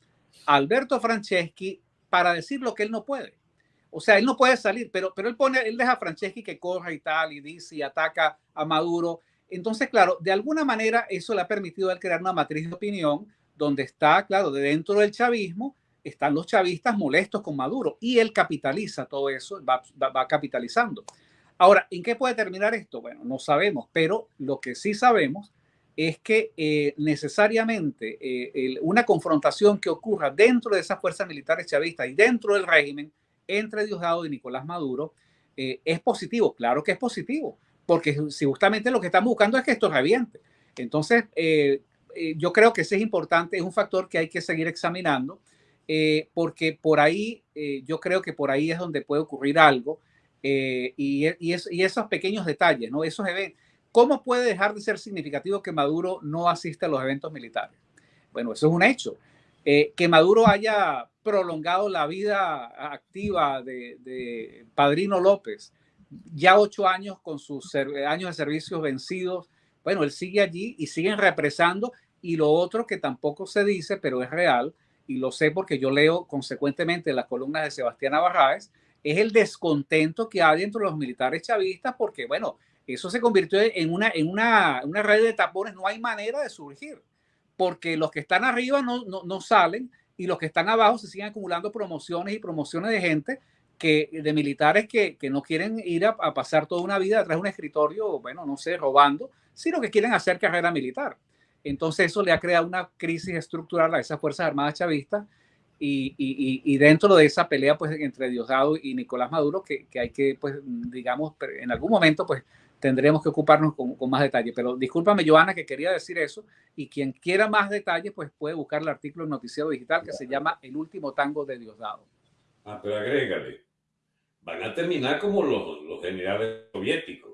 Speaker 3: a Alberto Franceschi para decir lo que él no puede. O sea, él no puede salir, pero, pero él pone, él deja a Franceschi que corra y tal, y dice y ataca a Maduro. Entonces, claro, de alguna manera eso le ha permitido a él crear una matriz de opinión donde está, claro, de dentro del chavismo están los chavistas molestos con Maduro y él capitaliza todo eso, va, va capitalizando. Ahora, ¿en qué puede terminar esto? Bueno, no sabemos, pero lo que sí sabemos es que eh, necesariamente eh, una confrontación que ocurra dentro de esas fuerzas militares chavistas y dentro del régimen entre Diosdado y Nicolás Maduro eh, es positivo, claro que es positivo, porque si justamente lo que estamos buscando es que esto reviente. Entonces, yo creo que ese es importante, es un factor que hay que seguir examinando, porque por ahí, yo creo que por ahí es donde puede ocurrir algo eh, y, y, esos pequeños detalles, ¿no? Esos eventos. ¿Cómo puede dejar de ser significativo que Maduro no asista a los eventos militares? Bueno, eso es un hecho. Eh, que Maduro haya prolongado la vida activa de, Padrino López, ya ocho años con sus años de servicios vencidos, bueno, él sigue allí y siguen represando. Y lo otro que tampoco se dice, pero es real, y lo sé porque yo leo consecuentemente las columnas de Sebastián Navarraes, es el descontento que hay dentro de los militares chavistas, porque, bueno, eso se convirtió en una, en una, una red de tapones, no hay manera de surgir, porque los que están arriba no, no, no salen y los que están abajo se siguen acumulando promociones y promociones de gente que, de militares que, que no quieren ir a, a, pasar toda una vida detrás de un escritorio, bueno, no sé, robando, sino que quieren hacer carrera militar. Entonces eso le ha creado una crisis estructural a esas Fuerzas Armadas chavistas y, y, y, dentro de esa pelea pues entre Diosdado y Nicolás Maduro que, que, hay que pues digamos en algún momento pues tendremos que ocuparnos con, con, más detalle. Pero discúlpame Joana que quería decir eso y quien quiera más detalles pues puede buscar el artículo en Noticiero Digital que se llama El último tango de Diosdado.
Speaker 2: Ah pero agrégale van a terminar como los, los generales soviéticos,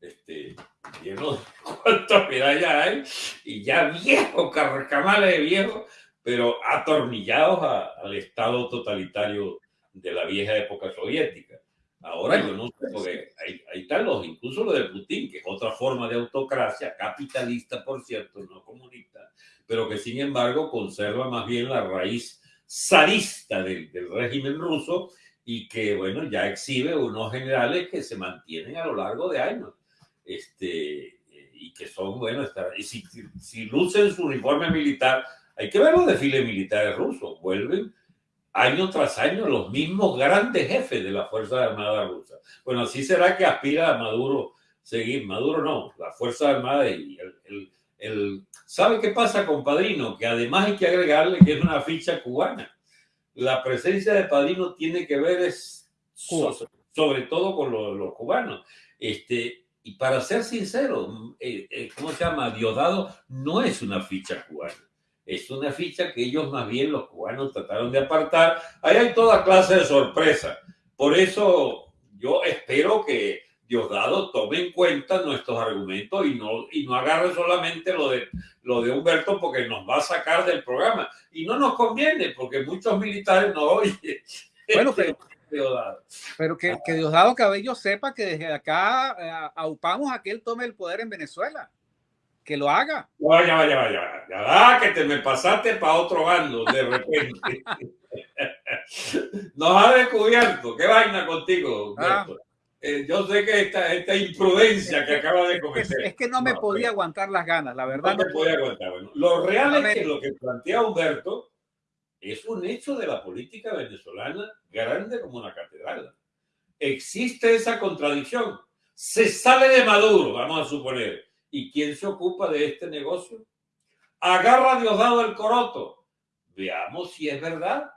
Speaker 2: este, llenos de cuántas medallas hay, y ya viejos, carcamales de viejos, pero atornillados al estado totalitario de la vieja época soviética. Ahora yo no sé, porque ahí, ahí están los, incluso lo de Putin, que es otra forma de autocracia, capitalista, por cierto, no comunista, pero que sin embargo conserva más bien la raíz zarista del, del régimen ruso y que, bueno, ya exhibe unos generales que se mantienen a lo largo de años. Este, y que son, bueno, y si, si lucen su uniforme militar, hay que ver los desfiles militares rusos, vuelven año tras año los mismos grandes jefes de la Fuerza Armada rusa. Bueno, así será que aspira a Maduro seguir. Maduro no, la Fuerza Armada y el, el, ¿Sabe qué pasa con Padrino? Que además hay que agregarle que es una ficha cubana. La presencia de Padrino tiene que ver es sobre todo con los, cubanos. Este, y para ser sincero, eh, eh, ¿cómo se llama? Diosdado no es una ficha cubana es una ficha que ellos más bien los cubanos trataron de apartar. Ahí hay toda clase de sorpresa. Por eso yo espero que Diosdado tome en cuenta nuestros argumentos y no, y no agarre solamente lo de, lo de Humberto porque nos va a sacar del programa. Y no nos conviene porque muchos militares no oyen.
Speaker 3: Bueno, pero, pero que, que, Diosdado Cabello sepa que desde acá eh, aupamos a que él tome el poder en Venezuela que lo haga.
Speaker 2: Vaya, vaya, vaya, ya que te me pasaste para otro bando de repente. Nos ha descubierto, qué vaina contigo. Ah. Eh, yo sé que esta, esta imprudencia que acaba de cometer.
Speaker 3: Es, que no me podía aguantar las ganas, la verdad.
Speaker 2: No, podía aguantar. Bueno, lo real es que lo que plantea Humberto es un hecho de la política venezolana grande como una catedral. Existe esa contradicción. Se sale de Maduro, vamos a suponer ¿Y quién se ocupa de este negocio? Agarra a Diosdado el coroto. Veamos si es verdad.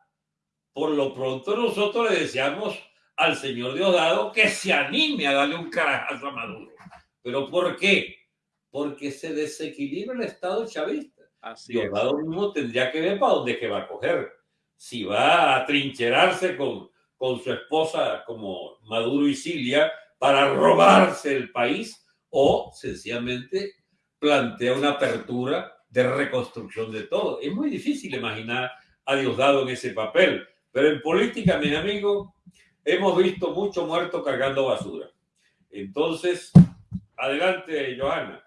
Speaker 2: Por lo pronto nosotros le deseamos al señor Diosdado que se anime a darle un carajazo a Maduro. ¿Pero por qué? Porque se desequilibra el Estado chavista. Así Diosdado mismo tendría que ver para dónde que va a coger. Si va a trincherarse con, con su esposa como Maduro y Cilia para robarse el país o sencillamente plantea una apertura de reconstrucción de todo. Es muy difícil imaginar a Diosdado en ese papel, pero en política, mis amigos, hemos visto mucho muerto cargando basura. Entonces, adelante, Johanna.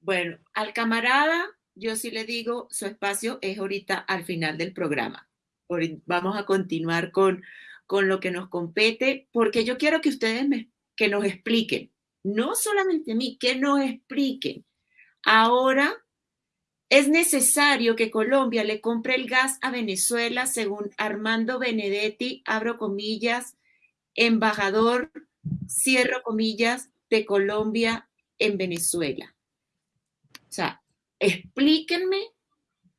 Speaker 1: Bueno, al camarada, yo sí le digo, su espacio es ahorita al final del programa. Vamos a continuar con, con lo que nos compete, porque yo quiero que ustedes me que nos expliquen, no solamente a mí, que nos expliquen. Ahora es necesario que Colombia le compre el gas a Venezuela, según Armando Benedetti, abro comillas, embajador, cierro comillas, de Colombia en Venezuela. O sea, explíquenme,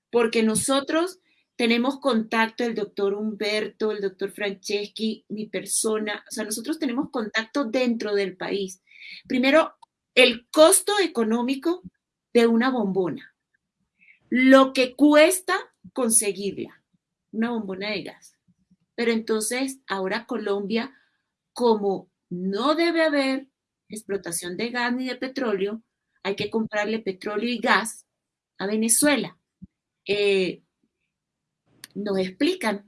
Speaker 1: porque nosotros tenemos contacto, el doctor Humberto, el doctor Franceschi, mi persona, o sea, nosotros tenemos contacto dentro del país. Primero, el costo económico de una bombona, lo que cuesta conseguirla, una bombona de gas. Pero entonces, ahora Colombia, como no debe haber explotación de gas ni de petróleo, hay que comprarle petróleo y gas a Venezuela. Eh, nos explican.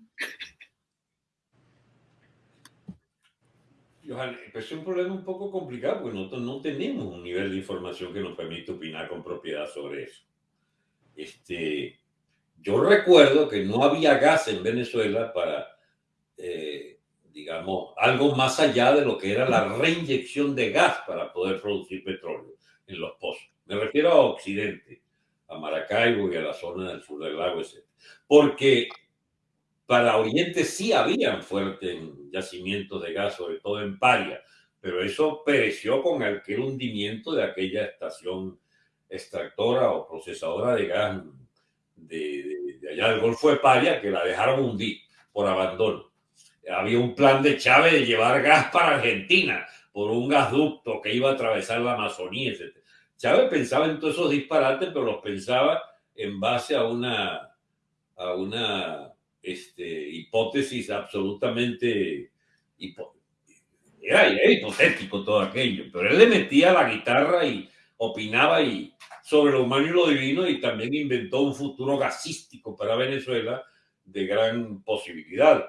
Speaker 2: Johan, pues es un problema un poco complicado porque nosotros no tenemos un nivel de información que nos permita opinar con propiedad sobre eso. Este, yo recuerdo que no había gas en Venezuela para, eh, digamos, algo más allá de lo que era la reinyección de gas para poder producir petróleo en los pozos. Me refiero a Occidente, a Maracaibo y a la zona del sur del lago, etc. Porque para Oriente sí habían fuertes yacimientos de gas, sobre todo en Paria, pero eso pereció con aquel hundimiento de aquella estación extractora o procesadora de gas de, allá del Golfo de Paria, que la dejaron hundir por abandono. Había un plan de Chávez de llevar gas para Argentina por un gasducto que iba a atravesar la Amazonía, etc. Chávez pensaba en todos esos disparates, pero los pensaba en base a una, a una este, hipótesis absolutamente... era, hipotético todo aquello, pero él le metía la guitarra y opinaba y sobre lo humano y lo divino y también inventó un futuro gasístico para Venezuela de gran posibilidad.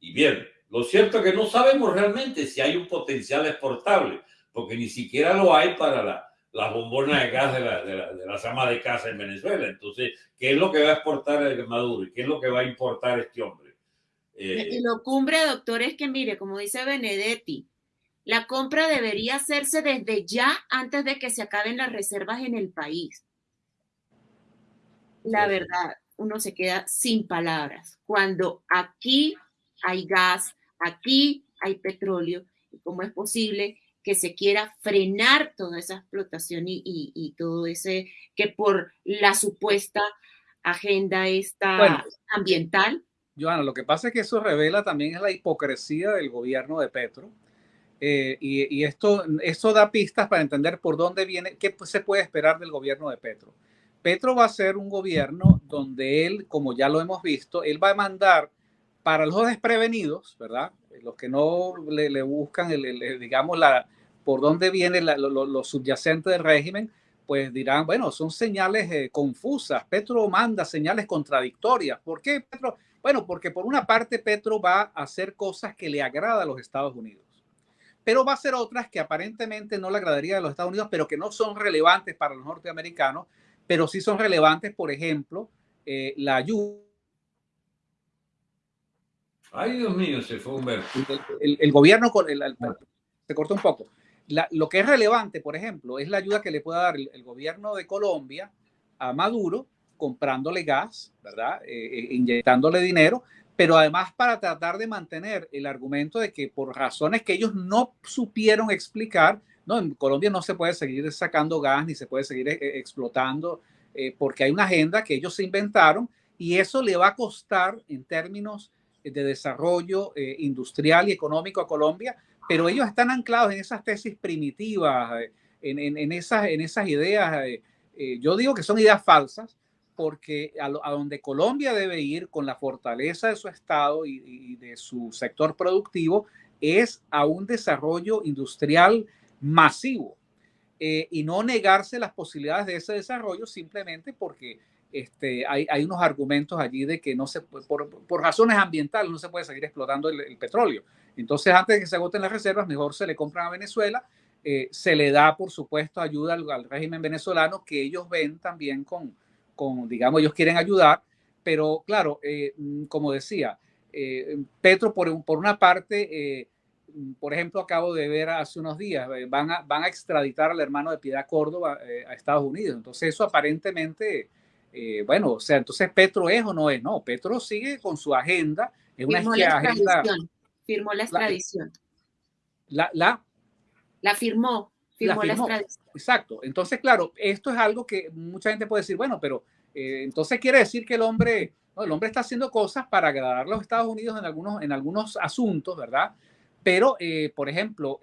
Speaker 2: Y bien, lo cierto es que no sabemos realmente si hay un potencial exportable, porque ni siquiera lo hay para la, las bombonas de gas de la, de, la, de las amas de casa en Venezuela. Entonces, ¿qué es lo que va a exportar el Maduro y qué es lo que va a importar este hombre?
Speaker 1: Eh, y lo cumbre, doctor, es que mire, como dice Benedetti, la compra debería hacerse desde ya antes de que se acaben las reservas en el país. La verdad, uno se queda sin palabras. Cuando aquí hay gas, aquí hay petróleo, ¿cómo es posible que se quiera frenar toda esa explotación y, todo ese, que por la supuesta agenda esta ambiental?
Speaker 3: Joana, lo que pasa es que eso revela también la hipocresía del gobierno de Petro. Eh, y, esto, esto da pistas para entender por dónde viene, qué se puede esperar del gobierno de Petro. Petro va a ser un gobierno donde él, como ya lo hemos visto, él va a mandar para los desprevenidos, ¿verdad? Los que no le, buscan, digamos, la, por dónde viene lo, subyacente del régimen, pues dirán, bueno, son señales eh, confusas. Petro manda señales contradictorias. ¿Por qué Petro? Bueno, porque por una parte Petro va a hacer cosas que le agrada a los Estados Unidos, pero va a hacer otras que aparentemente no le agradaría a los Estados Unidos, pero que no son relevantes para los norteamericanos, pero sí son relevantes, por ejemplo, eh, la ayuda
Speaker 2: Ay, Dios mío, se fue Humberto.
Speaker 3: El, el, gobierno con el, se cortó un poco. lo que es relevante, por ejemplo, es la ayuda que le puede dar el, gobierno de Colombia a Maduro comprándole gas, ¿verdad? Eh, eh, inyectándole dinero, pero además para tratar de mantener el argumento de que por razones que ellos no supieron explicar, no, en Colombia no se puede seguir sacando gas ni se puede seguir eh, explotando porque hay una agenda que ellos se inventaron y eso le va a costar en términos de desarrollo eh, industrial y económico a Colombia, pero ellos están anclados en esas tesis primitivas, eh, en, en, esas, en esas ideas, eh, yo digo que son ideas falsas, porque a, donde Colombia debe ir con la fortaleza de su Estado y, de su sector productivo es a un desarrollo industrial masivo y no negarse las posibilidades de ese desarrollo simplemente porque este, hay, hay, unos argumentos allí de que no se por, por razones ambientales no se puede seguir explotando el, petróleo. Entonces, antes de que se agoten las reservas, mejor se le compran a Venezuela. Eh, se le da, por supuesto, ayuda al, régimen venezolano que ellos ven también con, con, digamos, ellos quieren ayudar, pero claro, eh, mm, como decía, eh, Petro, por, por una parte, por ejemplo, acabo de ver hace unos días, van a, van a extraditar al hermano de Piedad Córdoba a Estados Unidos. Entonces, eso aparentemente eh, bueno, o sea, entonces Petro es o no es, no, Petro sigue con su agenda, es una
Speaker 1: firmó la extradición, firmó la extradición.
Speaker 3: La, la,
Speaker 1: la firmó, firmó la, extradición.
Speaker 3: Exacto, entonces claro, esto es algo que mucha gente puede decir, bueno, pero eh, entonces quiere decir que el hombre, no, el hombre está haciendo cosas para agradar a los Estados Unidos en algunos, en algunos asuntos, ¿verdad? Pero, eh, por ejemplo,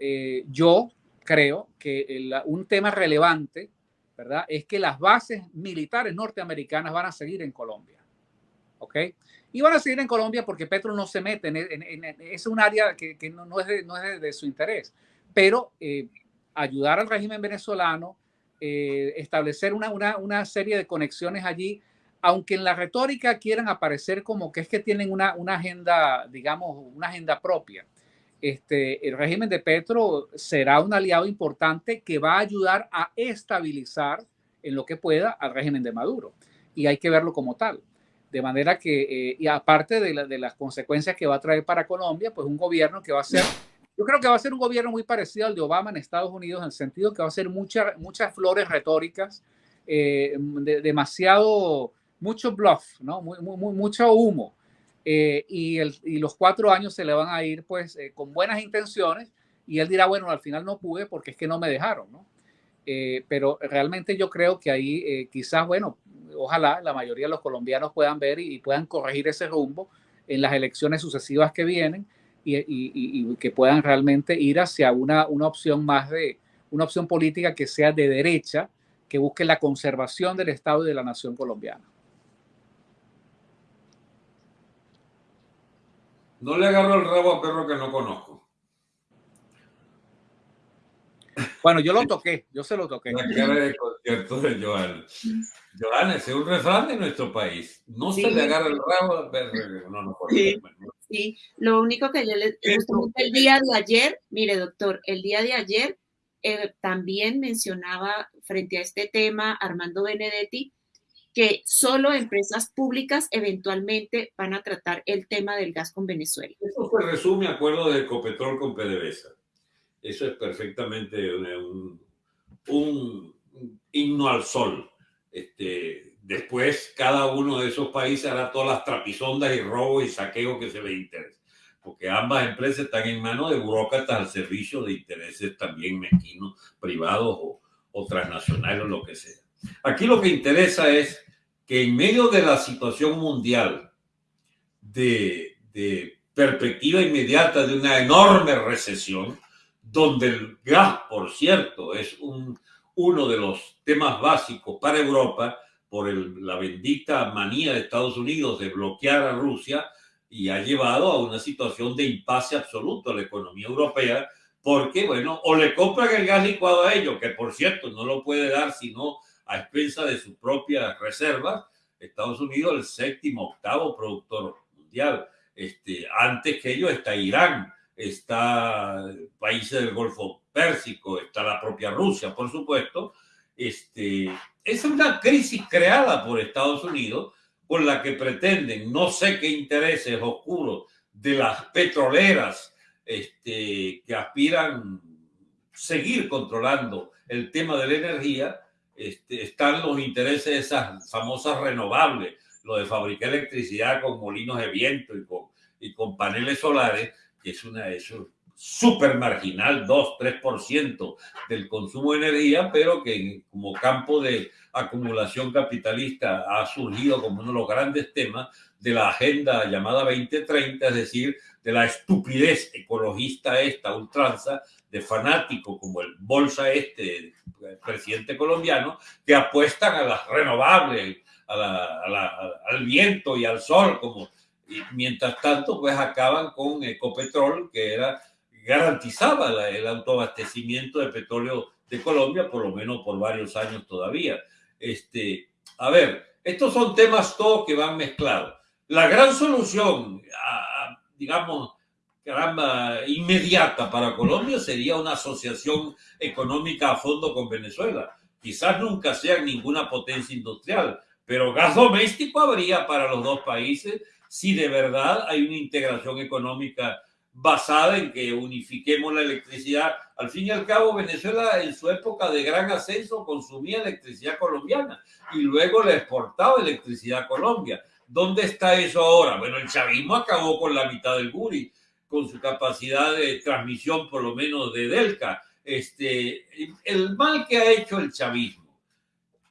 Speaker 3: yo creo que un tema relevante ¿verdad? Es que las bases militares norteamericanas van a seguir en Colombia. ¿Ok? Y van a seguir en Colombia porque Petro no se mete en, es un área que, no, es de, su interés. Pero eh, ayudar al régimen venezolano, eh, establecer una, serie de conexiones allí, aunque en la retórica quieran aparecer como que es que tienen una agenda, digamos, una agenda propia este, el régimen de Petro será un aliado importante que va a ayudar a estabilizar en lo que pueda al régimen de Maduro. Y hay que verlo como tal. De manera que, eh, y aparte de, las consecuencias que va a traer para Colombia, pues un gobierno que va a ser, yo creo que va a ser un gobierno muy parecido al de Obama en Estados Unidos, en el sentido que va a ser mucha, muchas flores retóricas, eh, demasiado, mucho bluff, ¿no? Mucho humo eh, y, los cuatro años se le van a ir pues eh, con buenas intenciones y él dirá, bueno, al final no pude porque es que no me dejaron, ¿no? Eh, pero realmente yo creo que ahí quizás, bueno, ojalá la mayoría de los colombianos puedan ver y, puedan corregir ese rumbo en las elecciones sucesivas que vienen y, y que puedan realmente ir hacia una, una opción más de, una opción política que sea de derecha, que busque la conservación del Estado y de la nación colombiana.
Speaker 2: No le agarro el rabo a perro que no conozco.
Speaker 3: Bueno, yo lo toqué, yo se lo toqué.
Speaker 2: La cara de concierto de Joana. Joana, es un refrán de nuestro país. No se le agarra el rabo a perro. No, no,
Speaker 1: sí. sí, lo único que yo le el día de ayer, mire doctor, el día de ayer eh, también mencionaba frente a este tema Armando Benedetti que solo empresas públicas eventualmente van a tratar el tema del gas con Venezuela.
Speaker 2: Eso se resume acuerdo de Ecopetrol con PDVSA. Eso es perfectamente un, un, himno al sol. Este, después, cada uno de esos países hará todas las trapisondas y robos y saqueos que se les interese porque ambas empresas están en manos de burócratas al servicio de intereses también mezquinos, privados o, o transnacionales o lo que sea. Aquí lo que interesa es que en medio de la situación mundial de, perspectiva inmediata de una enorme recesión, donde el gas, por cierto, es un, uno de los temas básicos para Europa por la bendita manía de Estados Unidos de bloquear a Rusia, y ha llevado a una situación de impasse absoluto a la economía europea, porque, bueno, o le compran el gas licuado a ellos, que por cierto no lo puede dar sino a expensa de sus propias reservas. Estados Unidos, el séptimo, octavo productor mundial. Este, antes que ellos está Irán, está países del Golfo Pérsico, está la propia Rusia, por supuesto. Este, es una crisis creada por Estados Unidos con la que pretenden no sé qué intereses oscuros de las petroleras este, que aspiran seguir controlando el tema de la energía, este, están los intereses de esas famosas renovables, lo de fabricar electricidad con molinos de viento y con, y con paneles solares, que es una, eso súper marginal, 2, 3% del consumo de energía, pero que como campo de acumulación capitalista ha surgido como uno de los grandes temas de la agenda llamada 2030, es decir, de la estupidez ecologista esta, ultranza, de fanáticos como el Bolsa este, el presidente colombiano, que apuestan a las renovables, al viento y al sol, como mientras tanto, pues acaban con Ecopetrol, que era garantizaba el autoabastecimiento de petróleo de Colombia, por lo menos por varios años todavía. Este, a ver, estos son temas todos que van mezclados. La gran solución, digamos, caramba, inmediata para Colombia sería una asociación económica a fondo con Venezuela. Quizás nunca sea ninguna potencia industrial, pero gas doméstico habría para los dos países si de verdad hay una integración económica basada en que unifiquemos la electricidad. Al fin y al cabo, Venezuela en su época de gran ascenso consumía electricidad colombiana y luego le exportaba electricidad a Colombia. ¿Dónde está eso ahora? Bueno, el chavismo acabó con la mitad del Guri, con su capacidad de transmisión, por lo menos de Delca. Este, el mal que ha hecho el chavismo,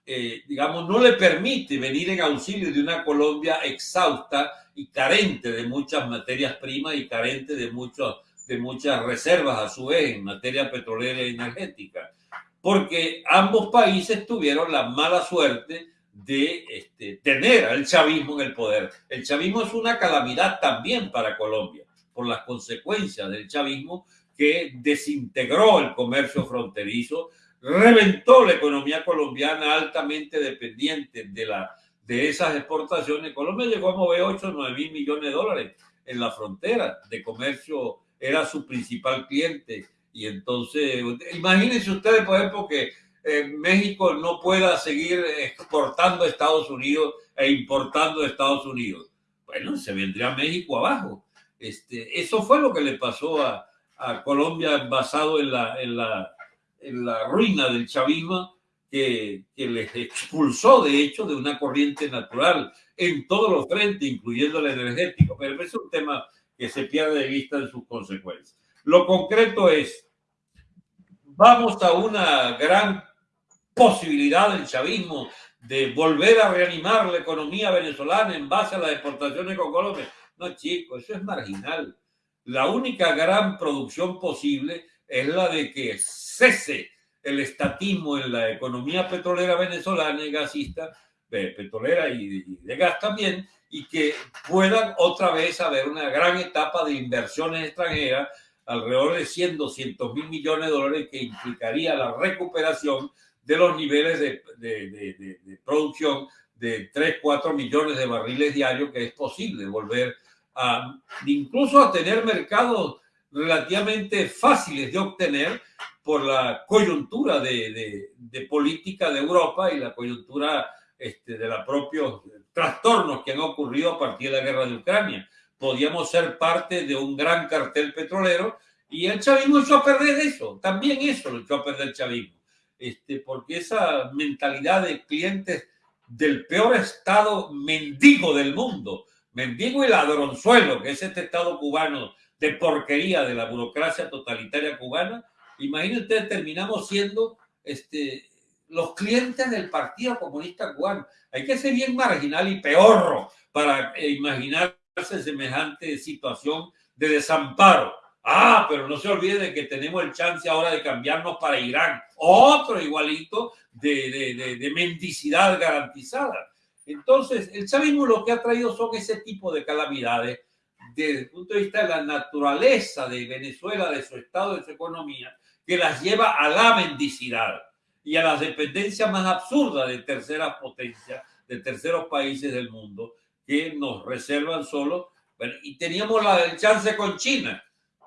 Speaker 2: eh, digamos, no le permite venir en auxilio de una Colombia exhausta y carente de muchas materias primas y carente de, muchos, de muchas reservas a su vez en materia petrolera y energética, porque ambos países tuvieron la mala suerte de este, tener al chavismo en el poder. El chavismo es una calamidad también para Colombia, por las consecuencias del chavismo que desintegró el comercio fronterizo, reventó la economía colombiana altamente dependiente de la de esas exportaciones, Colombia llegó a mover 8 o 9 mil millones de dólares en la frontera de comercio, era su principal cliente. Y entonces, imagínense ustedes, por ejemplo, que eh, México no pueda seguir exportando a Estados Unidos e importando a Estados Unidos. Bueno, se vendría México abajo. Este, eso fue lo que le pasó a, a Colombia basado en la, en, la, en la ruina del chavismo que, les expulsó, de hecho, de una corriente natural en todos los frentes, incluyendo el energético. Pero es un tema que se pierde de vista en sus consecuencias. Lo concreto es, vamos a una gran posibilidad del chavismo de volver a reanimar la economía venezolana en base a las exportaciones con Colombia. No, chicos, eso es marginal. La única gran producción posible es la de que cese el estatismo en la economía petrolera venezolana y gasista petrolera y de gas también, y que puedan otra vez haber una gran etapa de inversiones extranjeras, alrededor de 100, 200 mil millones de dólares, que implicaría la recuperación de los niveles de, de, de, de, producción de 3, 4 millones de barriles diarios, que es posible volver a incluso a tener mercados relativamente fáciles de obtener por la coyuntura de, política de Europa y la coyuntura este, de los propios trastornos que han ocurrido a partir de la guerra de Ucrania. Podíamos ser parte de un gran cartel petrolero y el chavismo echó a perder eso. También eso lo echó a perder el chavismo. Este, porque esa mentalidad de clientes del peor estado mendigo del mundo, mendigo y ladronzuelo, que es este estado cubano de porquería de la burocracia totalitaria cubana, imagínense, terminamos siendo este, los clientes del Partido Comunista Cubano. Hay que ser bien marginal y peor para eh, imaginarse semejante situación de desamparo. Ah, pero no se olvide de que tenemos el chance ahora de cambiarnos para Irán. Otro igualito de, de, de, mendicidad garantizada. Entonces, el chavismo lo que ha traído son ese tipo de calamidades desde el punto de vista de la naturaleza de Venezuela, de su estado, de su economía, que las lleva a la mendicidad y a las dependencias más absurdas de terceras potencias, de terceros países del mundo, que nos reservan solo. Y teníamos la chance con China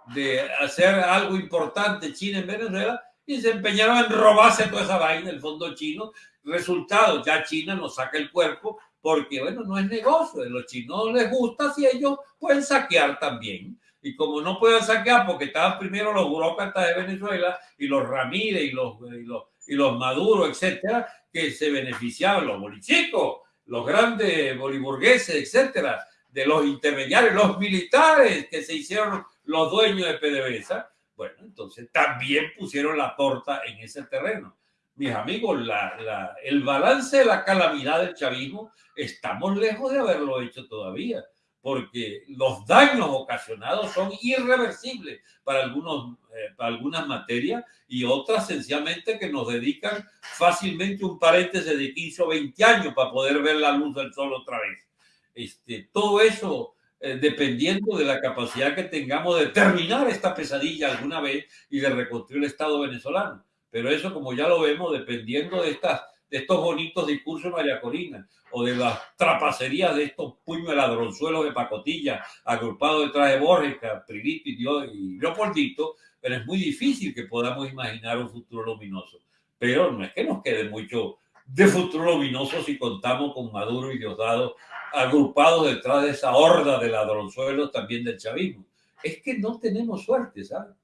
Speaker 2: de hacer algo importante China en Venezuela y se empeñaron en robarse toda esa vaina, el fondo chino. Resultado, ya China nos saca el cuerpo porque, bueno, no es negocio. A los chinos les gusta si ellos pueden saquear también. Y como no pueden saquear porque estaban primero los burócratas de Venezuela y los Ramírez y los, y los, y los Maduro, etcétera, que se beneficiaban, los bolichicos, los grandes boliburgueses, etcétera, de los intermediarios, los militares que se hicieron los dueños de PDVSA, bueno, entonces también pusieron la torta en ese terreno. Mis amigos, la, la, el balance de la calamidad del chavismo, estamos lejos de haberlo hecho todavía, porque los daños ocasionados son irreversibles para, algunos, eh, para algunas materias y otras sencillamente que nos dedican fácilmente un paréntesis de 15 o 20 años para poder ver la luz del sol otra vez. Este, todo eso eh, dependiendo de la capacidad que tengamos de terminar esta pesadilla alguna vez y de reconstruir el Estado venezolano. Pero eso, como ya lo vemos, dependiendo de, estas, de estos bonitos discursos de María Corina o de las trapacerías de estos puños ladronzuelos de pacotilla agrupados detrás de Borges, Caprilito y, y Leopoldito, pero es muy difícil que podamos imaginar un futuro luminoso. Pero no es que nos quede mucho de futuro luminoso si contamos con Maduro y Diosdado agrupados detrás de esa horda de ladronzuelos también del chavismo. Es que no tenemos suerte, ¿sabes?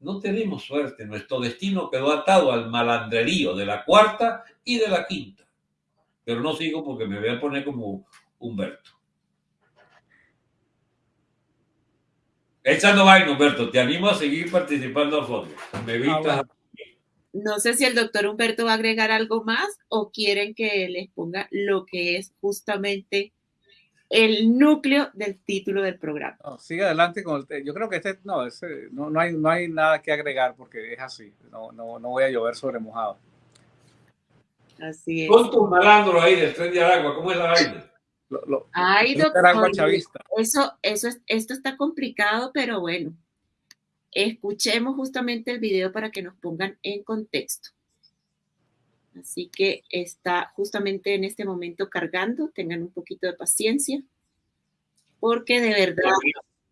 Speaker 2: No tenemos suerte. Nuestro destino quedó atado al malandrerío de la cuarta y de la quinta. Pero no sigo porque me voy a poner como Humberto. Echando vaina, Humberto, te animo a seguir participando a fondo. Me vistas. Ah,
Speaker 1: no sé si el doctor Humberto va a agregar algo más o quieren que les ponga lo que es justamente el núcleo del título del programa.
Speaker 3: sigue adelante con el, yo creo que este no, no, no, hay, no hay nada que agregar porque es así, no, no, no voy a llover sobre mojado.
Speaker 1: Así es.
Speaker 2: Con tus malandros ahí del tren de Aragua, ¿cómo es la vaina?
Speaker 1: Ay, doctor, eso, eso es, esto está complicado, pero bueno, escuchemos justamente el video para que nos pongan en contexto. Así que está justamente en este momento cargando, tengan un poquito de paciencia, porque de verdad...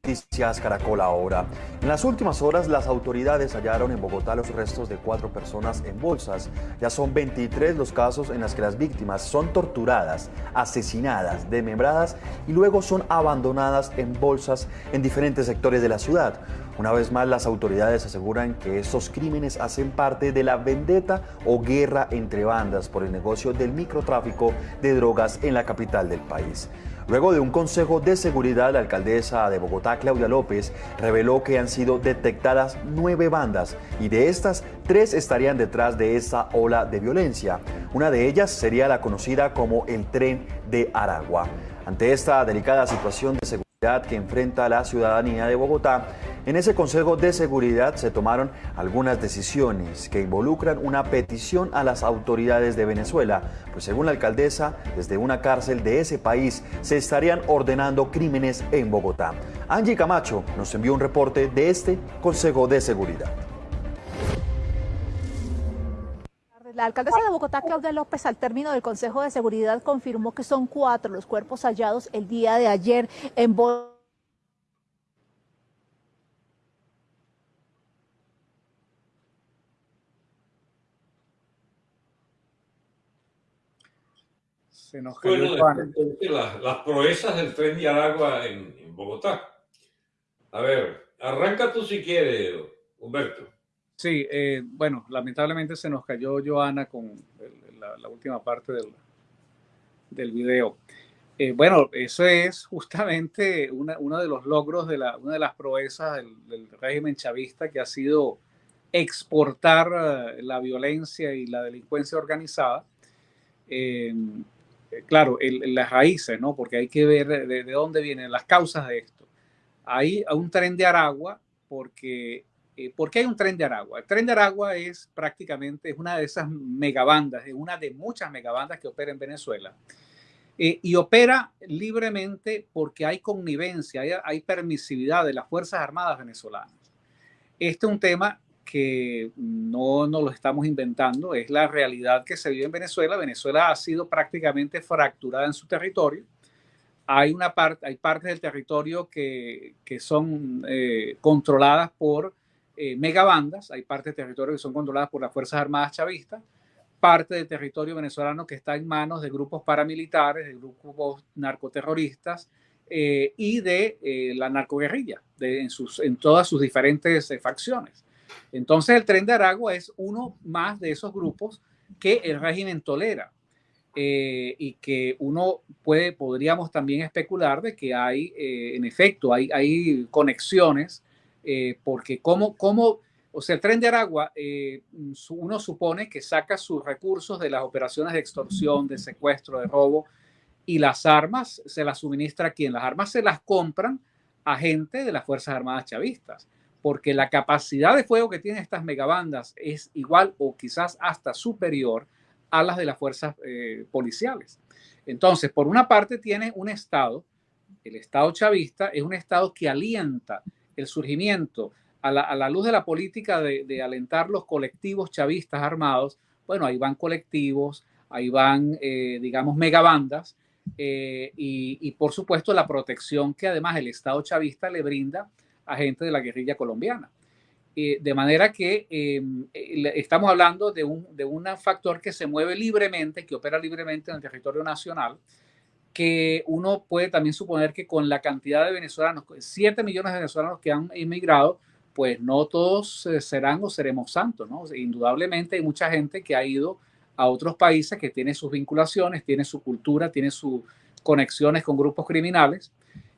Speaker 5: Noticias Caracol ahora. En las últimas horas, las autoridades hallaron en Bogotá los restos de cuatro personas en bolsas. Ya son 23 los casos en los que las víctimas son torturadas, asesinadas, desmembradas y luego son abandonadas en bolsas en diferentes sectores de la ciudad. Una vez más, las autoridades aseguran que estos crímenes hacen parte de la vendetta o guerra entre bandas por el negocio del microtráfico de drogas en la capital del país. Luego de un consejo de seguridad, la alcaldesa de Bogotá, Claudia López, reveló que han sido detectadas nueve bandas y de estas, tres estarían detrás de esa ola de violencia. Una de ellas sería la conocida como el tren de Aragua. Ante esta delicada situación de seguridad que enfrenta la ciudadanía de Bogotá, En ese Consejo de Seguridad se tomaron algunas decisiones que involucran una petición a las autoridades de Venezuela, pues según la alcaldesa, desde una cárcel de ese país se estarían ordenando crímenes en Bogotá. Angie Camacho nos envió un reporte de este Consejo de Seguridad.
Speaker 6: La alcaldesa de Bogotá, Claudia López, al término del Consejo de Seguridad, confirmó que son cuatro los cuerpos hallados el día de ayer en Bogotá.
Speaker 2: Se nos bueno, las, las, proezas del tren de Aragua en, en Bogotá. A ver, arranca tú si quieres, Humberto.
Speaker 3: Sí, eh, bueno, lamentablemente se nos cayó Joana con la, última parte del, del video. Eh, bueno, eso es justamente uno de los logros de la, una de las proezas del, régimen chavista que ha sido exportar eh, la violencia y la delincuencia organizada. claro, las raíces, ¿no? Porque hay que ver de, de, dónde vienen las causas de esto. Hay un tren de Aragua porque eh, ¿Por qué hay un tren de Aragua? El tren de Aragua es prácticamente es una de esas megabandas, es una de muchas megabandas que opera en Venezuela. Eh, y opera libremente porque hay connivencia, hay, permisividad de las Fuerzas Armadas venezolanas. Este es un tema que no nos lo estamos inventando, es la realidad que se vive en Venezuela. Venezuela ha sido prácticamente fracturada en su territorio. Hay, una parte, hay partes del territorio que, que son eh, controladas por eh, megabandas, hay partes de territorio que son controladas por las Fuerzas Armadas chavistas, parte del territorio venezolano que está en manos de grupos paramilitares, de grupos narcoterroristas eh, y de eh, la narcoguerrilla en, sus, en todas sus diferentes facciones. Entonces el tren de Aragua es uno más de esos grupos que el régimen tolera. y que uno puede, podríamos también especular de que hay, en efecto, hay, hay conexiones eh, porque como, como, o sea, el tren de Aragua, eh, uno supone que saca sus recursos de las operaciones de extorsión, de secuestro, de robo, y las armas se las suministra a quien. Las armas se las compran a gente de las Fuerzas Armadas chavistas, porque la capacidad de fuego que tienen estas megabandas es igual o quizás hasta superior a las de las fuerzas eh, policiales. Entonces, por una parte tiene un Estado, el Estado chavista es un Estado que alienta el surgimiento a la, luz de la política de, alentar los colectivos chavistas armados, bueno, ahí van colectivos, ahí van, eh, digamos, megabandas, eh, y, por supuesto la protección que además el Estado chavista le brinda a gente de la guerrilla colombiana. Eh, de manera que em, estamos hablando de un, de un factor que se mueve libremente, que opera libremente en el territorio nacional, que uno puede también suponer que con la cantidad de venezolanos, 7 millones de venezolanos que han emigrado, pues no todos eh, serán o seremos santos, ¿no? Indudablemente hay mucha gente que ha ido a otros países que tiene sus vinculaciones, tiene su cultura, tiene sus conexiones con grupos criminales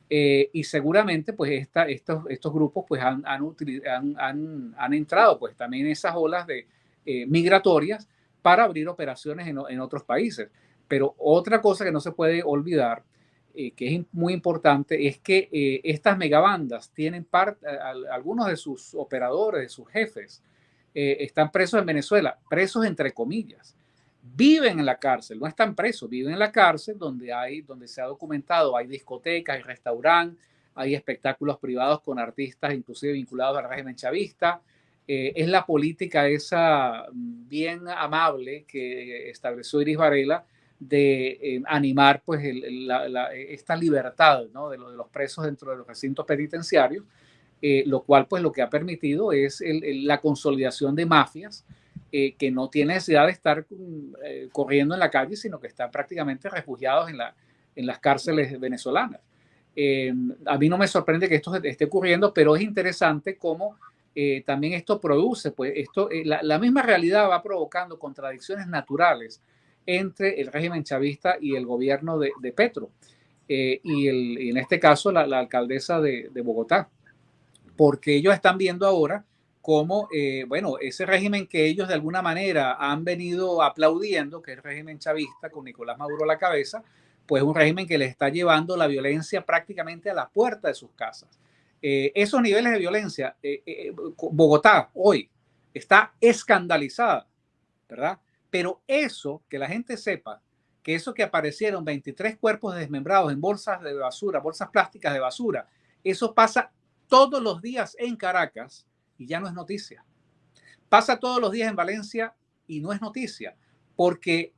Speaker 3: eh, y seguramente pues esta, estos, estos grupos pues han, han, han, entrado pues también esas olas de, eh, migratorias para abrir operaciones en, en otros países. Pero otra cosa que no se puede olvidar, eh, que es muy importante, es que eh, estas megabandas tienen parte, algunos de sus operadores, de sus jefes, eh, están presos en Venezuela, presos entre comillas. Viven en la cárcel, no están presos, viven en la cárcel donde hay, donde se ha documentado, hay discotecas, hay restaurantes, hay espectáculos privados con artistas, inclusive vinculados al régimen chavista. es la política esa mm, bien amable que estableció Iris Varela de eh, animar pues esta libertad ¿no? de, los presos dentro de los recintos penitenciarios, eh, lo cual pues lo que ha permitido es la consolidación de mafias eh, que no tienen necesidad de estar mm, corriendo en la calle, sino que están prácticamente refugiados en, la, las cárceles venezolanas. a mí no me sorprende que esto esté ocurriendo, pero es interesante cómo también esto produce, pues esto, la, la misma realidad va provocando contradicciones naturales entre el régimen chavista y el gobierno de, Petro, eh, y, en este caso la, alcaldesa de, Bogotá, porque ellos están viendo ahora cómo, eh, bueno, ese régimen que ellos de alguna manera han venido aplaudiendo, que es el régimen chavista con Nicolás Maduro a la cabeza, pues un régimen que les está llevando la violencia prácticamente a la puerta de sus casas. esos niveles de violencia, Bogotá hoy está escandalizada, ¿verdad? Pero eso, que la gente sepa, que eso que aparecieron 23 cuerpos desmembrados en bolsas de basura, bolsas plásticas de basura, eso pasa todos los días en Caracas y ya no es noticia. Pasa todos los días en Valencia y no es noticia, porque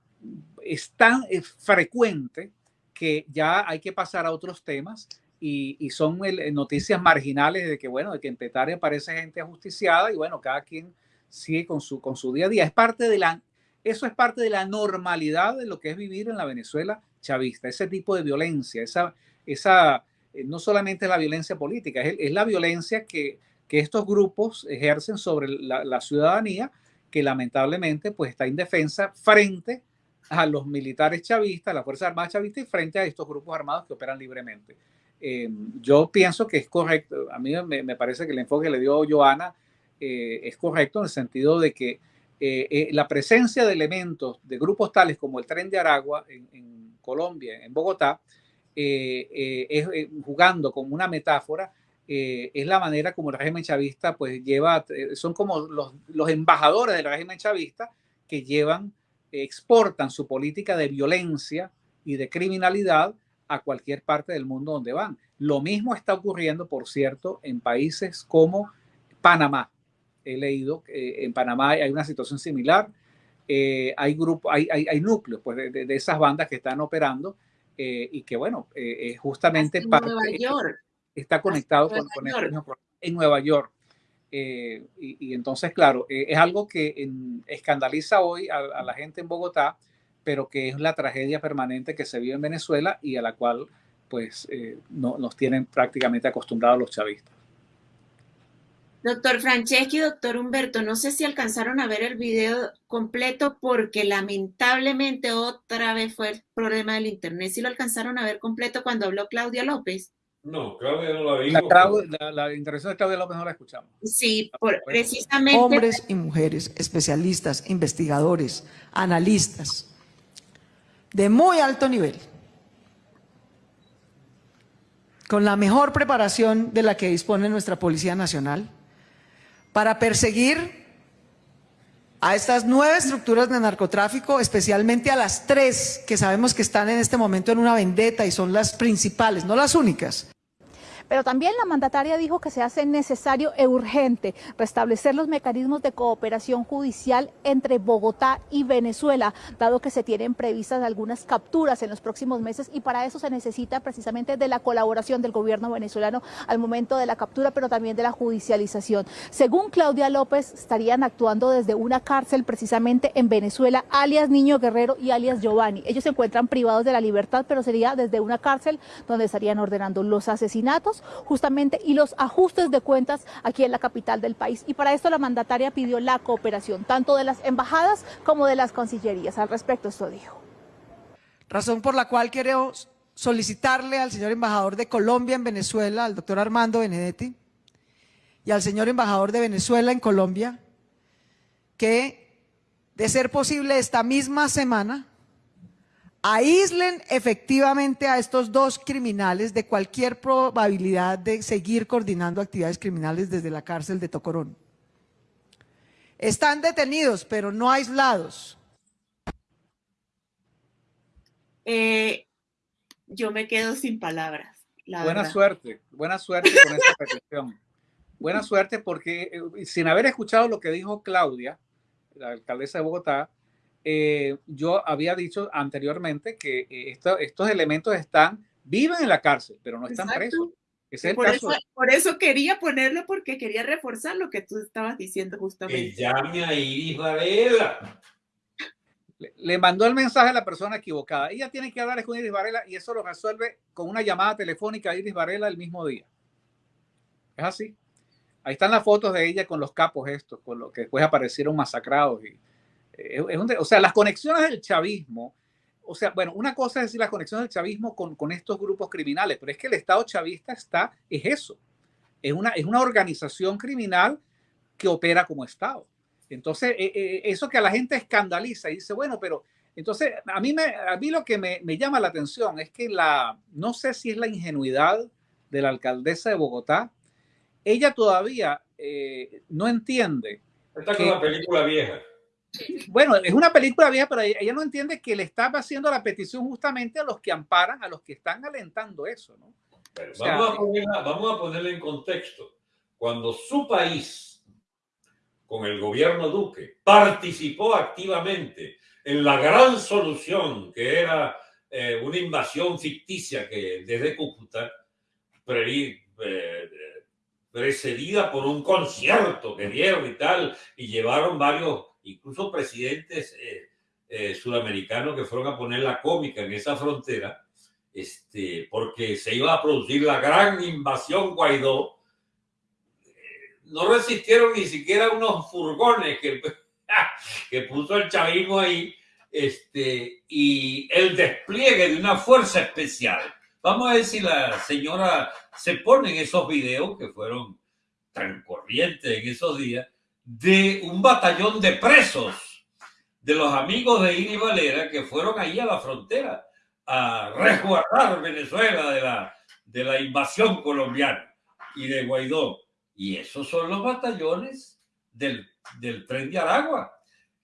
Speaker 3: es tan frecuente que ya hay que pasar a otros temas y, son noticias marginales de que, bueno, de que en Petare aparece gente ajusticiada y bueno, cada quien sigue con su, con su día a día. Es parte de la, eso es parte de la normalidad de lo que es vivir en la Venezuela chavista, ese tipo de violencia, esa, esa eh, no solamente la violencia política, es, la violencia que, que, estos grupos ejercen sobre la, ciudadanía que lamentablemente pues está indefensa frente a los militares chavistas, la Fuerza Armada chavista y frente a estos grupos armados que operan libremente. Eh, yo pienso que es correcto, a mí me, me, parece que el enfoque que le dio Joana eh, es correcto en el sentido de que eh, la presencia de elementos de grupos tales como el tren de Aragua en, Colombia, en Bogotá, es, jugando como una metáfora, es la manera como el régimen chavista pues lleva, son como los, los embajadores del régimen chavista que llevan exportan su política de violencia y de criminalidad a cualquier parte del mundo donde van. Lo mismo está ocurriendo, por cierto, en países como Panamá. He leído que en Panamá hay una situación similar. Eh, hay, grupo, hay, hay, núcleos pues, de, esas bandas que están operando eh, y que, bueno, eh, justamente
Speaker 1: York.
Speaker 3: está conectado con, con en Nueva York. Eh, y, entonces, claro, eh, es algo que escandaliza hoy a, la gente en Bogotá, pero que es la tragedia permanente que se vive en Venezuela y a la cual pues eh, no, nos tienen prácticamente acostumbrados los chavistas.
Speaker 1: Doctor Franceschi, doctor Humberto, no sé si alcanzaron a ver el video completo porque lamentablemente otra vez fue el problema del internet. ¿Si lo alcanzaron a ver completo cuando habló Claudia López?
Speaker 2: No, Claudia no la vi.
Speaker 3: La, la, intervención de Claudia López no la escuchamos.
Speaker 1: Sí, por, precisamente.
Speaker 7: Hombres y mujeres, especialistas, investigadores, analistas, de muy alto nivel, con la mejor preparación de la que dispone nuestra Policía Nacional, para perseguir a estas nueve estructuras de narcotráfico, especialmente a las tres que sabemos que están en este momento en una vendetta y son las principales, no las únicas,
Speaker 6: pero también la mandataria dijo que se hace necesario e urgente restablecer los mecanismos de cooperación judicial entre Bogotá y Venezuela, dado que se tienen previstas algunas capturas en los próximos meses y para eso se necesita precisamente de la colaboración del gobierno venezolano al momento de la captura, pero también de la judicialización. Según Claudia López, estarían actuando desde una cárcel precisamente en Venezuela, alias Niño Guerrero y alias Giovanni. Ellos se encuentran privados de la libertad, pero sería desde una cárcel donde estarían ordenando los asesinatos justamente y los ajustes de cuentas aquí en la capital del país. Y para esto la mandataria pidió la cooperación tanto de las embajadas como de las concillerías. Al respecto esto dijo.
Speaker 7: Razón por la cual quiero solicitarle al señor embajador de Colombia en Venezuela, al doctor Armando Benedetti, y al señor embajador de Venezuela en Colombia, que de ser posible esta misma semana aíslen efectivamente a estos dos criminales de cualquier probabilidad de seguir coordinando actividades criminales desde la cárcel de Tocorón. Están detenidos, pero no aislados.
Speaker 1: Eh, yo me quedo sin palabras.
Speaker 3: buena suerte, buena suerte con esta petición. Buena suerte porque eh, sin haber escuchado lo que dijo Claudia, la alcaldesa de Bogotá, eh, yo había dicho anteriormente que eh, estos elementos están, viven en la cárcel, pero no están presos.
Speaker 1: por, Eso, por, Eso, quería ponerlo, porque quería reforzar lo que tú estabas diciendo justamente.
Speaker 2: Que llame a Iris Varela.
Speaker 3: Le, mandó el mensaje a la persona equivocada. Ella tiene que hablar con Iris Varela y eso lo resuelve con una llamada telefónica a Iris Varela el mismo día. Es así. Ahí están las fotos de ella con los capos estos, con los que después aparecieron masacrados y, o sea, las conexiones del chavismo, o sea, bueno, una cosa es decir las conexiones del chavismo con, con estos grupos criminales, pero es que el Estado chavista está, es eso, es una, es una organización criminal que opera como Estado. Entonces, eh, eh, eso que a la gente escandaliza y dice, bueno, pero entonces a mí, me, a mí lo que me, me llama la atención es que la, no sé si es la ingenuidad de la alcaldesa de Bogotá, ella todavía eh, no entiende.
Speaker 2: Esta es una película vieja.
Speaker 3: Bueno, es una película vieja, pero ella no entiende que le está haciendo la petición justamente a los que amparan, a los que están alentando eso, ¿no?
Speaker 2: vamos, a ponerla, vamos a ponerle en contexto. Cuando su país, con el gobierno Duque, participó activamente en la gran solución que era eh, una invasión ficticia que desde Cúcuta, eh, precedida por un concierto que dieron y tal, y llevaron varios, incluso presidentes eh, sudamericanos que fueron a poner la cómica en esa frontera, este, porque se iba a producir la gran invasión Guaidó, no resistieron ni siquiera unos furgones que, que puso el chavismo ahí este, y el despliegue de una fuerza especial. Vamos a ver si la señora se pone en esos videos que fueron tan corrientes en esos días de un batallón de presos de los amigos de Ini Valera que fueron ahí a la frontera a resguardar Venezuela de la, de la invasión colombiana y de Guaidó. Y esos son los batallones del, del tren de Aragua.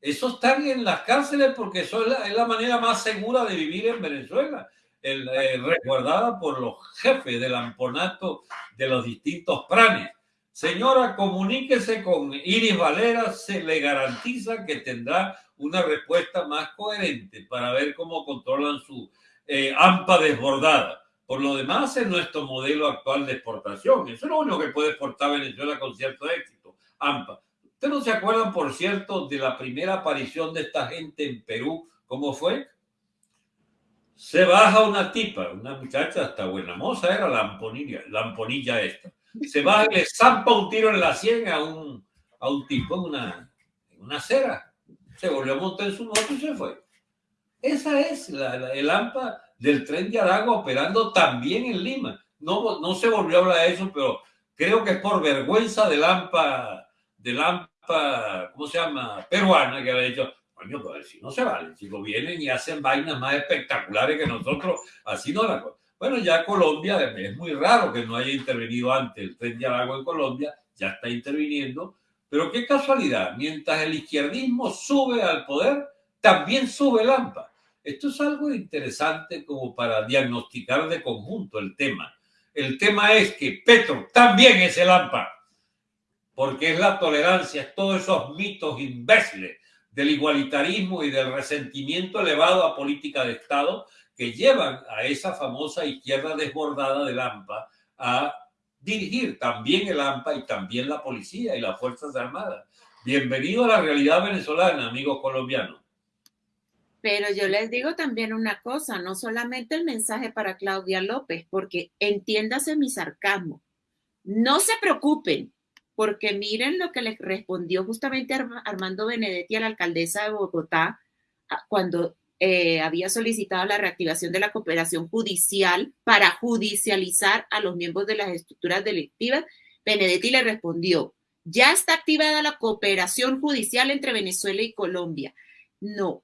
Speaker 2: Esos están en las cárceles porque eso es la, manera más segura de vivir en Venezuela, el, eh, resguardada por los jefes del amponato de los distintos pranes. Señora, comuníquese con Iris Valera, se le garantiza que tendrá una respuesta más coherente para ver cómo controlan su eh, AMPA desbordada. Por lo demás, es nuestro modelo actual de exportación. Eso es lo único que puede exportar Venezuela con cierto éxito. AMPA. ¿Ustedes no se acuerdan, por cierto, de la primera aparición de esta gente en Perú? ¿Cómo fue? Se baja una tipa, una muchacha hasta buena moza, era la amponilla, la amponilla esta. Se y le zampa un tiro en la sien a un, a un tipo en una, una acera. Se volvió a montar en su moto y se fue. Esa es la, el AMPA del tren de Aragua operando también en Lima. No, no se volvió a hablar de eso, pero creo que es por vergüenza del AMPA de AMPA, ¿cómo se llama? Peruana, que ha dicho, coño, pues si no se vale, si lo vienen y hacen vainas más espectaculares que nosotros, así no la cosa. Bueno, ya Colombia, es muy raro que no haya intervenido antes el tren de Aragua en Colombia, ya está interviniendo, pero qué casualidad, mientras el izquierdismo sube al poder, también sube el AMPA. Esto es algo interesante como para diagnosticar de conjunto el tema. El tema es que Petro también es el AMPA porque es la tolerancia, es todos esos mitos imbéciles del igualitarismo y del resentimiento elevado a política de Estado que llevan a esa famosa izquierda desbordada del AMPA a dirigir también el AMPA y también la policía y las Fuerzas Armadas. Bienvenido a la realidad venezolana, amigos colombianos.
Speaker 1: Pero yo les digo también una cosa, no solamente el mensaje para Claudia López, porque entiéndase mi sarcasmo. No se preocupen, porque miren lo que le respondió justamente Armando Benedetti a la alcaldesa de Bogotá cuando eh, había solicitado la reactivación de la cooperación judicial para judicializar a los miembros de las estructuras delictivas. Benedetti le respondió, ya está activada la cooperación judicial entre Venezuela y Colombia. No,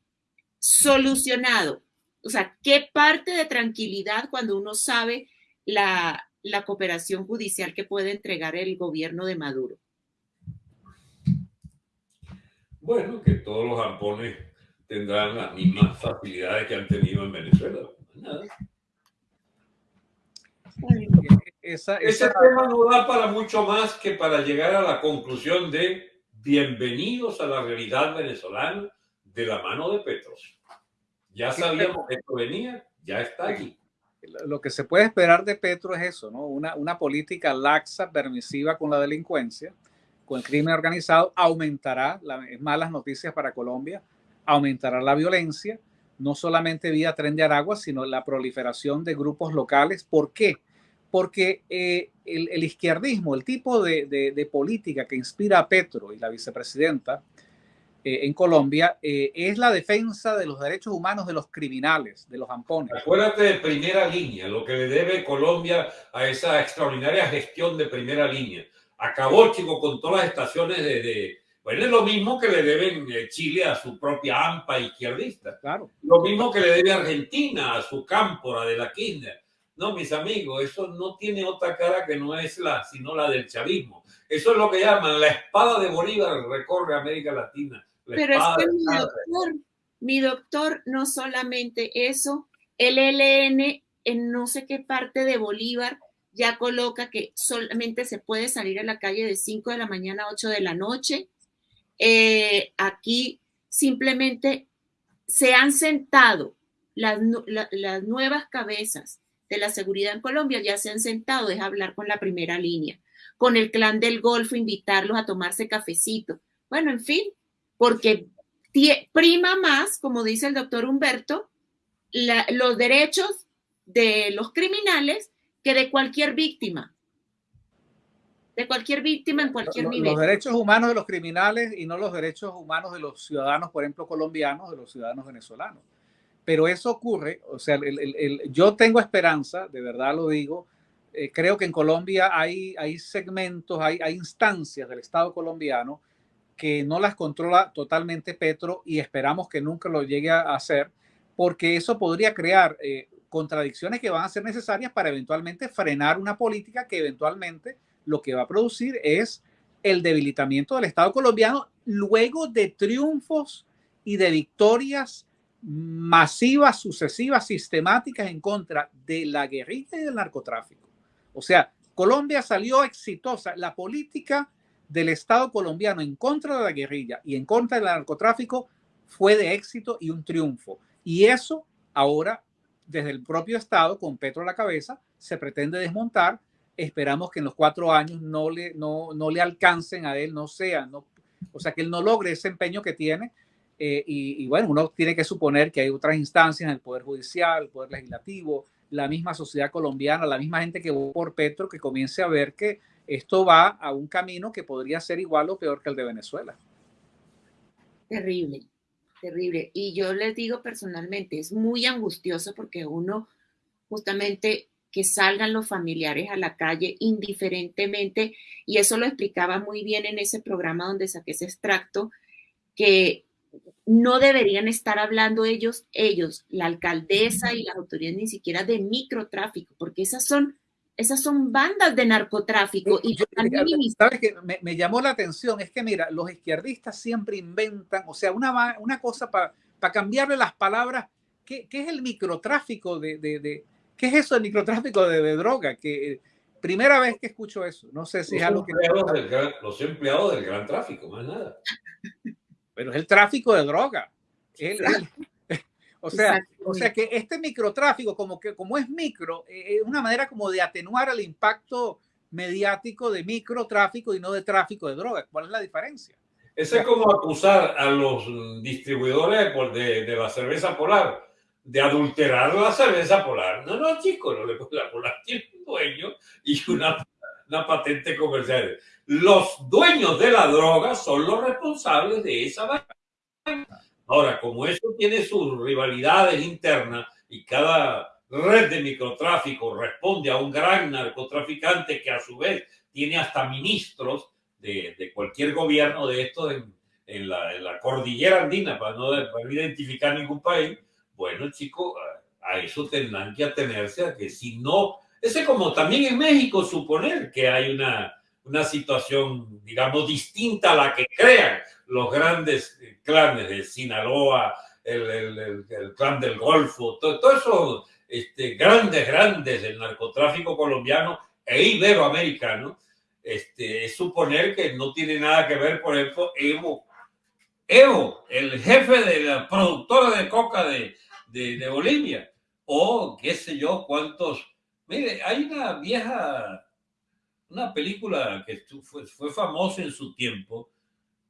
Speaker 1: solucionado. O sea, ¿qué parte de tranquilidad cuando uno sabe la, la cooperación judicial que puede entregar el gobierno de Maduro?
Speaker 2: Bueno, que todos los ampones tendrán las mismas facilidades que han tenido en Venezuela. Nada. Ese tema no da para mucho más que para llegar a la conclusión de bienvenidos a la realidad venezolana de la mano de Petros. Ya sabíamos que esto venía, ya está aquí
Speaker 3: lo que se puede esperar de Petro es eso, ¿no? Una, una política laxa, permisiva con la delincuencia, con el crimen organizado, aumentará, las malas noticias para Colombia, aumentará la violencia, no solamente vía tren de Aragua, sino la proliferación de grupos locales. ¿Por qué? Porque eh, el, izquierdismo, el tipo de, de, política que inspira a Petro y la vicepresidenta, eh, en Colombia eh, es la defensa de los derechos humanos de los criminales, de los ampones.
Speaker 2: Acuérdate de primera línea, lo que le debe Colombia a esa extraordinaria gestión de primera línea. Acabó, chico, con todas las estaciones de, bueno, es lo mismo que le deben eh, Chile a su propia AMPA izquierdista.
Speaker 3: Claro.
Speaker 2: Lo mismo que le debe Argentina a su cámpora de la Kirchner. No, mis amigos, eso no tiene otra cara que no es la, sino la del chavismo. Eso es lo que llaman la espada de Bolívar recorre América Latina.
Speaker 1: Pero es que mi doctor, mi doctor, no solamente eso, el ELN en no sé qué parte de Bolívar ya coloca que solamente se puede salir a la calle de 5 de la mañana a 8 de la noche. Eh, aquí simplemente se han sentado las, las nuevas cabezas de la seguridad en Colombia, ya se han sentado, es hablar con la primera línea, con el clan del Golfo, invitarlos a tomarse cafecito. Bueno, en fin, porque prima más, como dice el doctor Humberto, los derechos de los criminales que de cualquier víctima. De cualquier víctima en cualquier nivel.
Speaker 3: Los derechos humanos de los criminales y no los derechos humanos de los ciudadanos, por ejemplo, colombianos, de los ciudadanos venezolanos. Pero eso ocurre, o sea, yo tengo esperanza, de verdad lo digo, eh, creo que en Colombia hay, hay segmentos, hay, hay instancias del Estado colombiano que no las controla totalmente Petro y esperamos que nunca lo llegue a hacer, porque eso podría crear eh, contradicciones que van a ser necesarias para eventualmente frenar una política que eventualmente lo que va a producir es el debilitamiento del Estado colombiano luego de triunfos y de victorias masivas, sucesivas, sistemáticas en contra de la guerrilla y del narcotráfico. O sea, Colombia salió exitosa. La política del Estado colombiano en contra de la guerrilla y en contra del narcotráfico fue de éxito y un triunfo. Y eso ahora, desde el propio Estado, con Petro a la cabeza, se pretende desmontar. Esperamos que en los cuatro años no le, no, no le alcancen a él, no sea, no, o sea, que él no logre ese empeño que tiene. Eh, y, bueno, uno tiene que suponer que hay otras instancias el Poder Judicial, el Poder Legislativo, la misma sociedad colombiana, la misma gente que votó por Petro, que comience a ver que esto va a un camino que podría ser igual o peor que el de Venezuela.
Speaker 1: Terrible, terrible. Y yo les digo personalmente, es muy angustioso porque uno justamente que salgan los familiares a la calle indiferentemente, y eso lo explicaba muy bien en ese programa donde saqué ese extracto, que no deberían estar hablando ellos, ellos, la alcaldesa y las autoridades ni siquiera de microtráfico, porque esas son esas son bandas de narcotráfico. Y
Speaker 3: ¿Sabes que me, llamó la atención? Es que, mira, los izquierdistas siempre inventan, o sea, una, una cosa para cambiarle las palabras. ¿Qué, ¿Qué, es el microtráfico de, de, ¿Qué es eso del microtráfico de, droga? Que primera vez que escucho eso. No sé si
Speaker 2: los
Speaker 3: es algo que.
Speaker 2: los empleados del gran tráfico, más nada.
Speaker 3: Pero es el tráfico de droga. El, o sea, o sea que este microtráfico, como, que, como es micro, eh, es una manera como de atenuar el impacto mediático de microtráfico y no de tráfico de drogas. ¿Cuál es la diferencia?
Speaker 2: Eso es como acusar a los distribuidores de, de, la cerveza polar de adulterar la cerveza polar. No, no, chicos, no la polar tiene un dueño y una, una patente comercial. Los dueños de la droga son los responsables de esa Ahora, como eso tiene sus rivalidades internas y cada red de microtráfico responde a un gran narcotraficante que a su vez tiene hasta ministros de, de cualquier gobierno de estos en, en, la, en, la, cordillera andina, para no, para identificar ningún país, bueno, chicos, a, eso tendrán que atenerse a que si no, ese como también en México suponer que hay una, una situación, digamos, distinta a la que crean los grandes clanes de Sinaloa, el, el, clan del Golfo, todos todo esos este, grandes, grandes del narcotráfico colombiano e iberoamericano, este, es suponer que no tiene nada que ver, por ejemplo, Evo. Evo, el jefe de la productora de coca de, de, de Bolivia, o qué sé yo, cuántos. Mire, hay una vieja, una película que fue, fue famosa en su tiempo,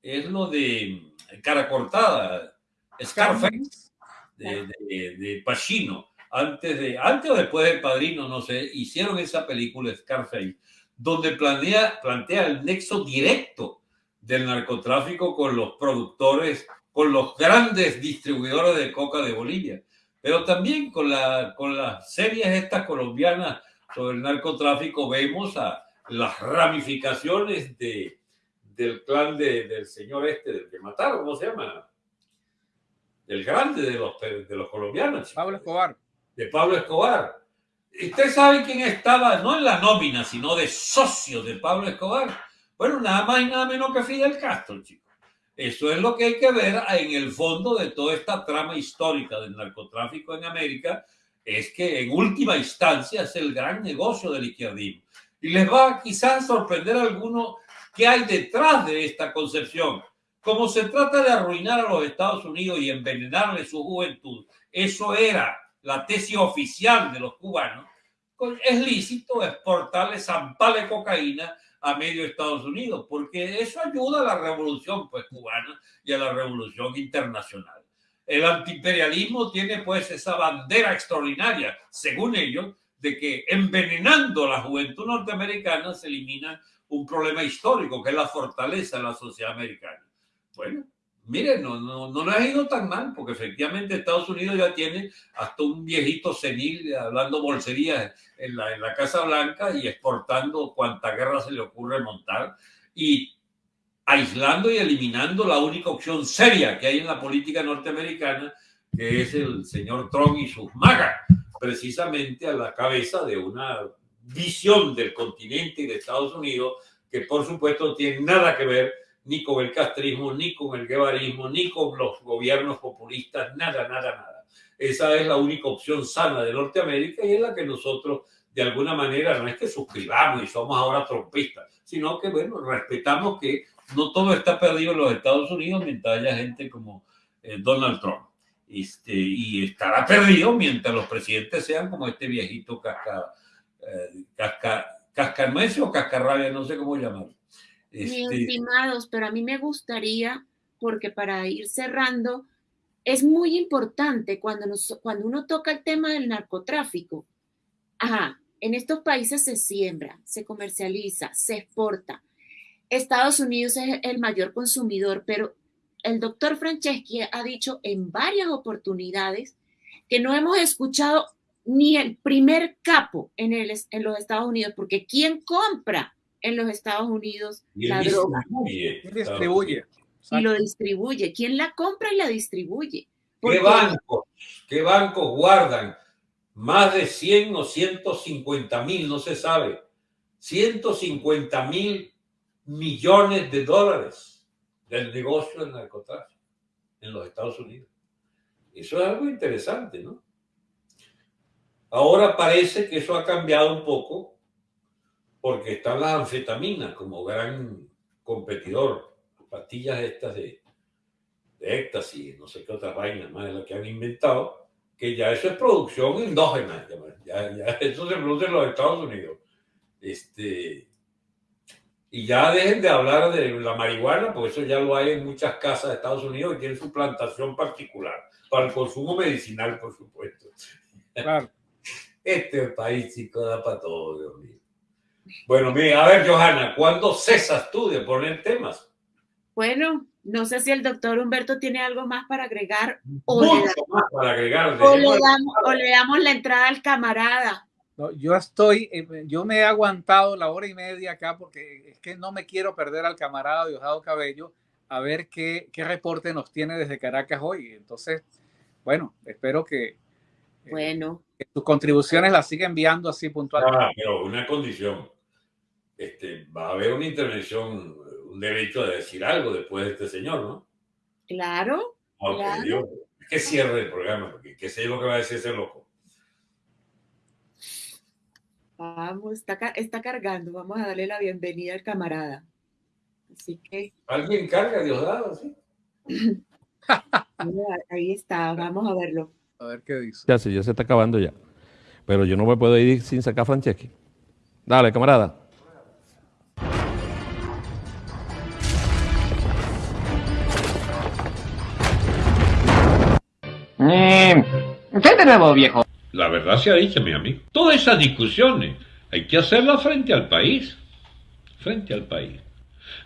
Speaker 2: es lo de cara cortada, Scarface, de, de, de Pacino. Antes, de, antes o después del Padrino, no sé, hicieron esa película Scarface, donde plantea, plantea el nexo directo del narcotráfico con los productores, con los grandes distribuidores de coca de Bolivia, pero también con, la, con las series estas colombianas sobre el narcotráfico vemos a las ramificaciones de, del clan de, del señor este, del que mataron, ¿cómo se llama? Del grande de los, de los colombianos.
Speaker 3: Pablo Escobar.
Speaker 2: De Pablo Escobar. Usted sabe quién estaba, no en la nómina, sino de socio de Pablo Escobar. Bueno, nada más y nada menos que Fidel Castro, chicos. Eso es lo que hay que ver en el fondo de toda esta trama histórica del narcotráfico en América, es que en última instancia es el gran negocio del izquierdismo. Y les va quizás sorprender a algunos qué hay detrás de esta concepción. Como se trata de arruinar a los Estados Unidos y envenenarle su juventud, eso era la tesis oficial de los cubanos, pues es lícito exportarle zampale cocaína a medio Estados Unidos, porque eso ayuda a la revolución pues, cubana y a la revolución internacional. El antiimperialismo tiene pues esa bandera extraordinaria, según ellos, de que envenenando la juventud norteamericana se elimina un problema histórico, que es la fortaleza de la sociedad americana. Bueno, miren, no, no, no ha ido tan mal, porque efectivamente Estados Unidos ya tiene hasta un viejito senil hablando bolserías en la, en la Casa Blanca y exportando cuanta guerra se le ocurre montar y aislando y eliminando la única opción seria que hay en la política norteamericana, que es el señor Trump y sus magas, precisamente a la cabeza de una visión del continente y de Estados Unidos que por supuesto tiene nada que ver ni con el castrismo, ni con el guevarismo, ni con los gobiernos populistas, nada, nada, nada. Esa es la única opción sana de Norteamérica y es la que nosotros, de alguna manera, no es que suscribamos y somos ahora trompistas, sino que, bueno, respetamos que no todo está perdido en los Estados Unidos mientras haya gente como eh, Donald Trump. Este, y estará perdido mientras los presidentes sean como este viejito casca, eh, o cascarrabia, no sé cómo llamarlo.
Speaker 1: Este... estimados, pero a mí me gustaría, porque para ir cerrando, es muy importante cuando, nos, cuando uno toca el tema del narcotráfico. Ajá, en estos países se siembra, se comercializa, se exporta. Estados Unidos es el mayor consumidor, pero el doctor Franceschi ha dicho en varias oportunidades que no hemos escuchado ni el primer capo en, el, en los Estados Unidos, porque ¿quién compra en los Estados Unidos la droga.
Speaker 3: distribuye.
Speaker 1: Y lo distribuye. ¿Quién la compra y la distribuye?
Speaker 2: ¿Qué bancos, ¿Qué bancos guardan más de 100 o 150 mil, no se sabe, 150 mil millones de dólares del negocio del narcotráfico en los Estados Unidos? Eso es algo interesante, ¿no? Ahora parece que eso ha cambiado un poco porque están las anfetaminas como gran competidor, pastillas estas de, de éxtasis, no sé qué otras vainas más de las que han inventado, que ya eso es producción endógena, ya, ya eso se produce en los Estados Unidos. Este, y ya dejen de hablar de la marihuana, porque eso ya lo hay en muchas casas de Estados Unidos y tienen su plantación particular, para el consumo medicinal, por supuesto. Claro. Este país, chico, da para todo, Dios mío. Bueno, mira, a ver, Johanna, ¿cuándo cesas tú de poner temas?
Speaker 1: Bueno, no sé si el doctor Humberto tiene algo más para agregar
Speaker 2: o, le, damos, más para agregar,
Speaker 1: o, le damos, o le damos la entrada al camarada.
Speaker 3: No, yo estoy, eh, yo me he aguantado la hora y media acá porque es que no me quiero perder al camarada Diosdado Cabello a ver qué, qué reporte nos tiene desde Caracas hoy. Entonces, bueno, espero que, eh,
Speaker 1: bueno.
Speaker 3: que sus contribuciones las siga enviando así puntualmente.
Speaker 2: Ah, pero una condición este, va a haber una intervención, un derecho a decir algo después de este señor, ¿no?
Speaker 1: Claro. claro.
Speaker 2: que cierre el programa, porque qué sé lo que va a decir ese loco.
Speaker 1: Vamos, está, está cargando, vamos a darle la bienvenida al camarada. Así que.
Speaker 2: ¿Alguien carga Diosdado? ¿sí?
Speaker 1: Ahí está, vamos a verlo.
Speaker 3: A ver qué dice.
Speaker 8: Ya, sí, ya se está acabando ya. Pero yo no me puedo ir sin sacar a Franceschi. Dale, camarada.
Speaker 9: Eh, ¿Qué de nuevo, viejo?
Speaker 2: La verdad se ha dicho, mi amigo. Todas esas discusiones hay que hacerlas frente al país. Frente al país.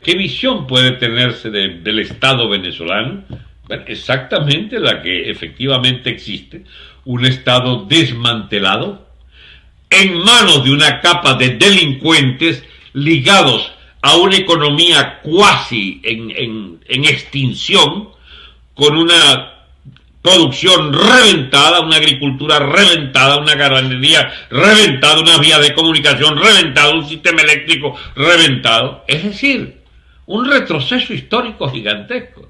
Speaker 2: ¿Qué visión puede tenerse del Estado venezolano? exactamente la que efectivamente existe. Un Estado desmantelado, en manos de una capa de delincuentes ligados a una economía cuasi en extinción, con una producción reventada, una agricultura reventada, una ganadería reventada, una vía de comunicación reventada, un sistema eléctrico reventado. Es decir, un retroceso histórico gigantesco.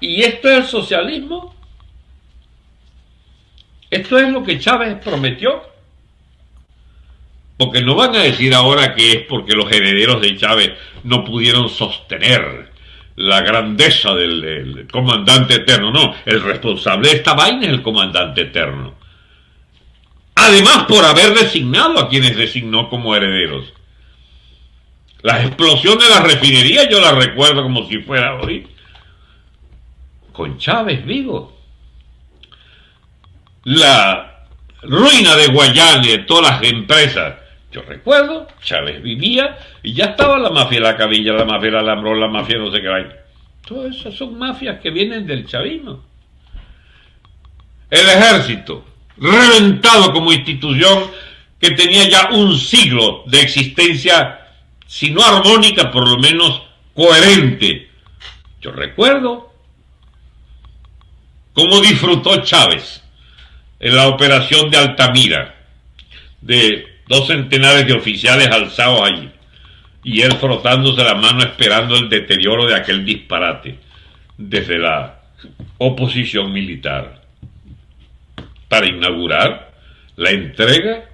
Speaker 2: ¿Y esto es el socialismo? ¿Esto es lo que Chávez prometió? Porque no van a decir ahora que es porque los herederos de Chávez no pudieron sostener la grandeza del, comandante eterno. No, el responsable de esta vaina es el comandante eterno. Además, por haber designado a quienes designó como herederos. La explosión de la refinería yo la recuerdo como si fuera hoy. Con Chávez vivo. La ruina de de todas las empresas yo recuerdo, Chávez vivía y ya estaba la mafia de la cabilla, la mafia del alambrón, la mafia no sé qué hay. Todas esas son mafias que vienen del chavismo. El ejército, reventado como institución que tenía ya un siglo de existencia, si no armónica, por lo menos coherente. Yo recuerdo cómo disfrutó Chávez en la operación de Altamira, de dos centenares de oficiales alzados allí, y él frotándose la mano esperando el deterioro de aquel disparate desde la oposición militar, para inaugurar la entrega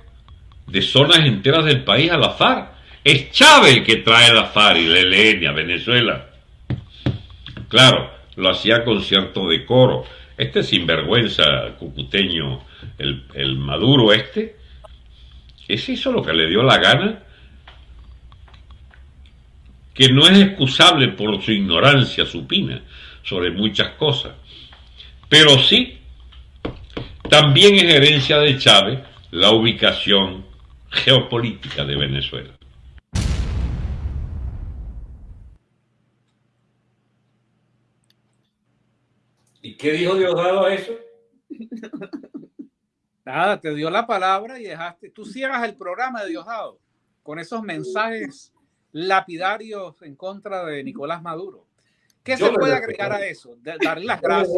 Speaker 2: de zonas enteras del país a la FARC. Es Chávez que trae la FARC y la ELN a Venezuela. Claro, lo hacía con cierto decoro. Este sinvergüenza cucuteño, el, el Maduro este, ¿Es eso lo que le dio la gana? Que no es excusable por su ignorancia supina sobre muchas cosas. Pero sí, también es herencia de Chávez la ubicación geopolítica de Venezuela. ¿Y qué dijo Diosdado a eso?
Speaker 3: Nada, te dio la palabra y dejaste. Tú cierras el programa de Diosdado con esos mensajes lapidarios en contra de Nicolás Maduro. ¿Qué se puede agregar a eso? darle las gracias.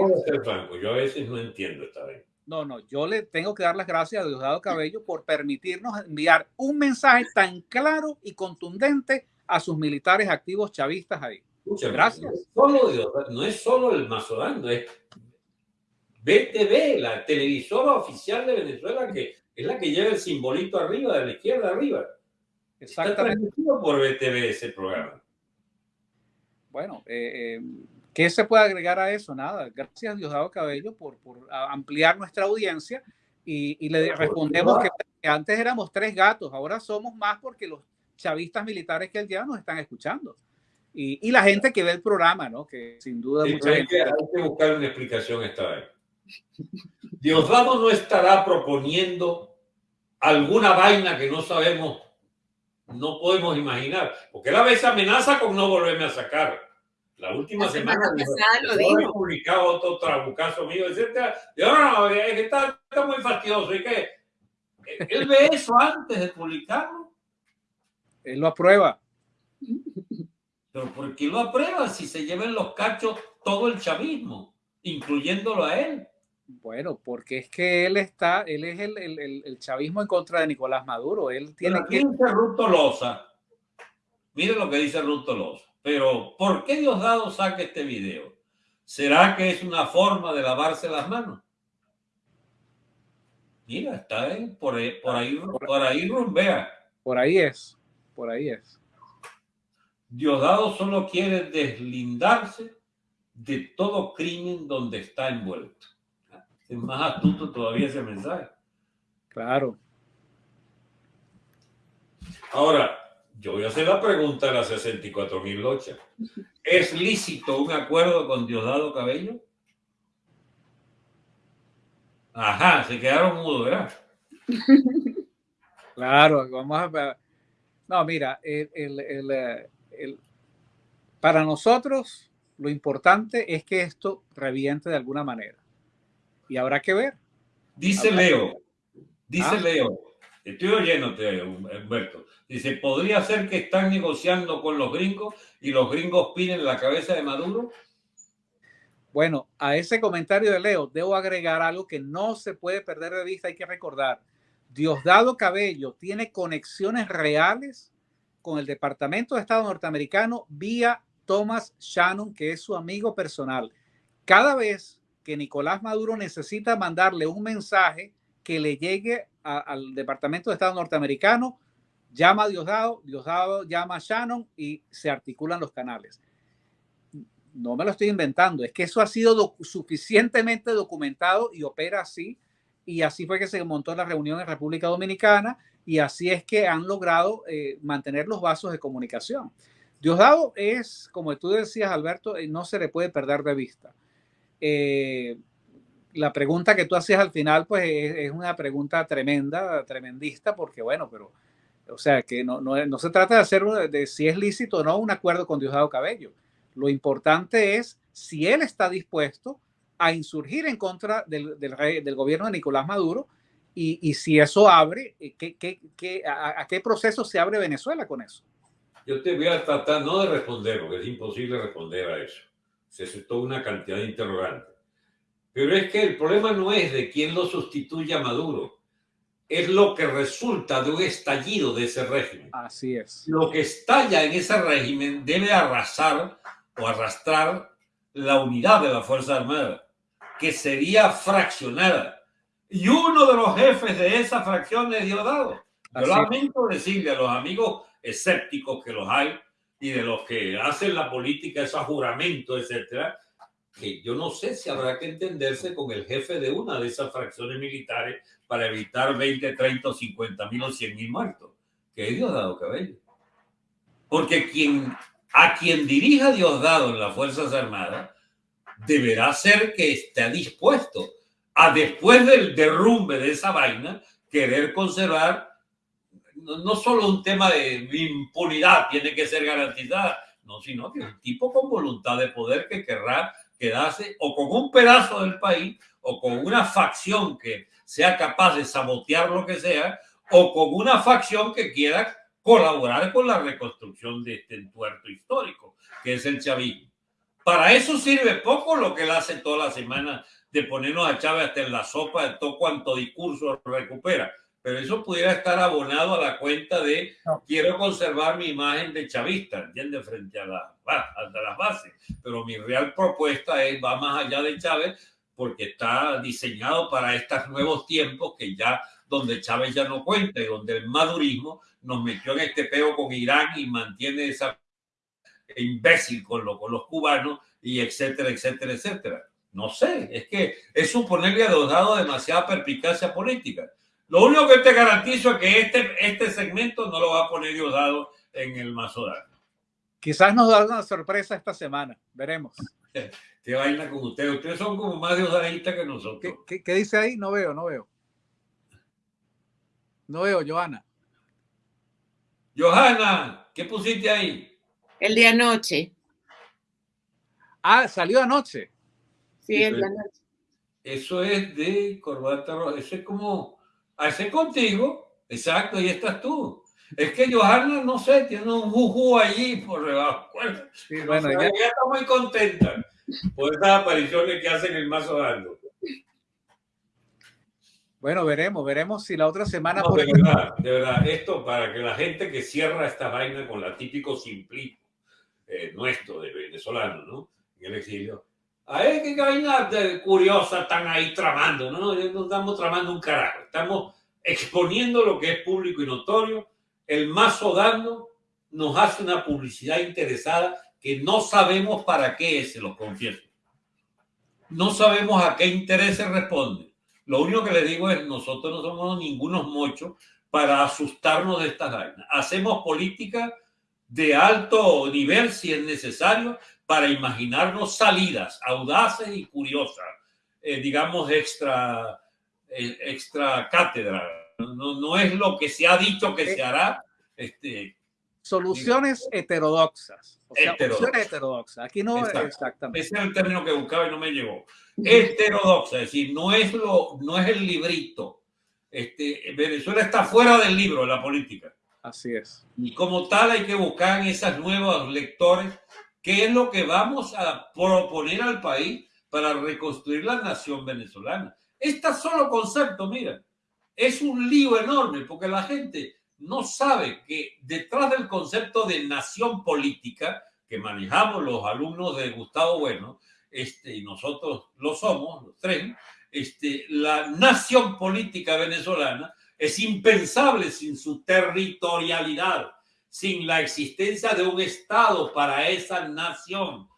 Speaker 2: Yo a veces no entiendo esta vez.
Speaker 3: No, no, yo le tengo que dar las gracias a Diosdado Cabello por permitirnos enviar un mensaje tan claro y contundente a sus militares activos chavistas ahí. Muchas gracias.
Speaker 2: no es solo el Mazorando, es BTV, la televisora oficial de Venezuela, que es la que lleva el simbolito arriba, de la izquierda arriba. Exactamente. Está por BTV ese programa.
Speaker 3: Bueno, eh, eh, ¿qué se puede agregar a eso? Nada. Gracias, Diosdado Cabello, por, por ampliar nuestra audiencia y, le respondemos que, antes éramos tres gatos, ahora somos más porque los chavistas militares que él lleva nos están escuchando. Y, y, la gente que ve el programa, ¿no? Que sin duda mucha
Speaker 2: hay, que, hay que buscar una explicación esta vez. Diosdado no estará proponiendo alguna vaina que no sabemos, no podemos imaginar, porque él a veces amenaza con no volverme a sacar. La última semana, lo dijo. publicado otro trabucazo mío, etc. Y ahora no, es que está, está, muy fastidioso. ¿Y qué? Él ve eso antes de publicarlo.
Speaker 3: Él lo aprueba.
Speaker 2: Pero ¿por qué lo aprueba si se lleven los cachos todo el chavismo, incluyéndolo a él?
Speaker 3: Bueno, porque es que él está, él es el, el, el chavismo en contra de Nicolás Maduro. Él tiene
Speaker 2: que. Dice Ruth Tolosa. Mire lo que dice Ruth Tolosa. Pero, ¿por qué Diosdado saca este video? ¿Será que es una forma de lavarse las manos? Mira, está por ahí, por ahí, por ahí rumbea.
Speaker 3: Por ahí es, por ahí es.
Speaker 2: Diosdado solo quiere deslindarse de todo crimen donde está envuelto es más astuto todavía ese mensaje.
Speaker 3: Claro.
Speaker 2: Ahora, yo voy a hacer la pregunta de las 64 mil lochas. ¿Es lícito un acuerdo con Diosdado Cabello? Ajá, se quedaron mudos, ¿verdad?
Speaker 3: Claro, vamos a. No, mira, el, el, para nosotros lo importante es que esto reviente de alguna manera y habrá que ver.
Speaker 2: Dice Leo, dice ah. Leo, estoy oyéndote, Humberto. Dice, ¿podría ser que están negociando con los gringos y los gringos piden la cabeza de Maduro?
Speaker 3: Bueno, a ese comentario de Leo debo agregar algo que no se puede perder de vista, hay que recordar. Diosdado Cabello tiene conexiones reales con el Departamento de Estado norteamericano vía Thomas Shannon, que es su amigo personal. Cada vez que Nicolás Maduro necesita mandarle un mensaje que le llegue al Departamento de Estado norteamericano, llama a Diosdado, Diosdado llama a Shannon y se articulan los canales. No me lo estoy inventando, es que eso ha sido suficientemente documentado y opera así. Y así fue que se montó la reunión en República Dominicana y así es que han logrado eh, mantener los vasos de comunicación. Diosdado es, como tú decías, Alberto, eh, no se le puede perder de vista. Eh, la pregunta que tú hacías al final, pues es, una pregunta tremenda, tremendista, porque bueno, pero, o sea, que no, no, se trata de hacer de, si es lícito o no un acuerdo con Diosdado Cabello. Lo importante es si él está dispuesto a insurgir en contra del, del gobierno de Nicolás Maduro y, si eso abre, eh, ¿qué, a, qué proceso se abre Venezuela con eso?
Speaker 2: Yo te voy a tratar no de responder, porque es imposible responder a eso. Se toda una cantidad de interrogantes. Pero es que el problema no es de quién lo sustituye a Maduro, es lo que resulta de un estallido de ese régimen.
Speaker 3: Así es.
Speaker 2: Lo que estalla en ese régimen debe arrasar o arrastrar la unidad de la Fuerza Armada, que sería fraccionada y uno de los jefes de esa fracción es Diosdado. Yo lamento decirle a los amigos escépticos que los hay y de los que hacen la política, esos juramentos, etcétera, que yo no sé si habrá que entenderse con el jefe de una de esas fracciones militares para evitar 20, 30, 50 mil o 100 mil muertos, que es Diosdado Cabello. Porque quien, a quien dirija Diosdado en las Fuerzas Armadas deberá ser que esté dispuesto a después del derrumbe de esa vaina, querer conservar no, solo un tema de impunidad tiene que ser garantizada, no, sino que un tipo con voluntad de poder que querrá quedarse o con un pedazo del país o con una facción que sea capaz de sabotear lo que sea o con una facción que quiera colaborar con la reconstrucción de este entuerto histórico, que es el chavismo. Para eso sirve poco lo que él hace toda la semana de ponernos a Chávez hasta en la sopa de todo cuanto discurso recupera. Pero eso pudiera estar abonado a la cuenta de quiero conservar mi imagen de chavista, ¿entiendes? Frente a, la, a las bases. Pero mi real propuesta es, va más allá de Chávez porque está diseñado para estos nuevos tiempos que ya donde Chávez ya no cuenta y donde el madurismo nos metió en este peo con Irán y mantiene esa imbécil con, lo, con los cubanos y etcétera, etcétera, etcétera. No sé, es que es suponerle a Diosdado demasiada perspicacia política. Lo único que te garantizo es que este, este segmento no lo va a poner Diosdado en el Mazodano.
Speaker 3: Quizás nos da una sorpresa esta semana, veremos.
Speaker 2: ¿Qué vaina con ustedes? Ustedes son como más diosdadistas que nosotros.
Speaker 3: ¿Qué, qué, dice ahí? No veo, no veo. No veo, Johanna.
Speaker 2: Johanna, ¿qué pusiste ahí?
Speaker 1: El de anoche.
Speaker 3: Ah, salió anoche.
Speaker 1: Sí,
Speaker 2: Eso es de corbata roja. Eso es como, hace contigo, exacto, ahí estás tú. Es que Johanna, no sé, tiene un juju allí por debajo. Sí, bueno, ya... está muy contenta por estas apariciones que hacen el mazo dando.
Speaker 3: Bueno, veremos, veremos si la otra semana.
Speaker 2: de, verdad, de verdad, esto para que la gente que cierra esta vaina con la típico simplismo eh, nuestro de venezolano, ¿no? En el exilio, Ay, qué vaina curiosa están ahí tramando. No, no, estamos tramando un carajo. Estamos exponiendo lo que es público y notorio. El mazo dando nos hace una publicidad interesada que no sabemos para qué es, se los confieso. No sabemos a qué intereses responde. Lo único que le digo es, nosotros no somos ningunos mochos para asustarnos de estas vainas. Hacemos política de alto nivel si es necesario, para imaginarnos salidas audaces y curiosas, eh, digamos, extra, eh, extra cátedra. No, no, es lo que se ha dicho que se hará. Este,
Speaker 3: soluciones heterodoxas. O sea, heterodoxas. heterodoxas. Aquí no exactamente.
Speaker 2: Ese es el término que buscaba y no me llegó. Heterodoxa, es decir, no es, lo, no es el librito. Este, Venezuela está fuera del libro de la política.
Speaker 3: Así es.
Speaker 2: Y como tal hay que buscar en esas nuevos lectores qué es lo que vamos a proponer al país para reconstruir la nación venezolana. Este solo concepto, mira, es un lío enorme porque la gente no sabe que detrás del concepto de nación política que manejamos los alumnos de Gustavo Bueno, este, y nosotros lo somos, los tres, este, la nación política venezolana es impensable sin su territorialidad, sin la existencia de un Estado para esa nación.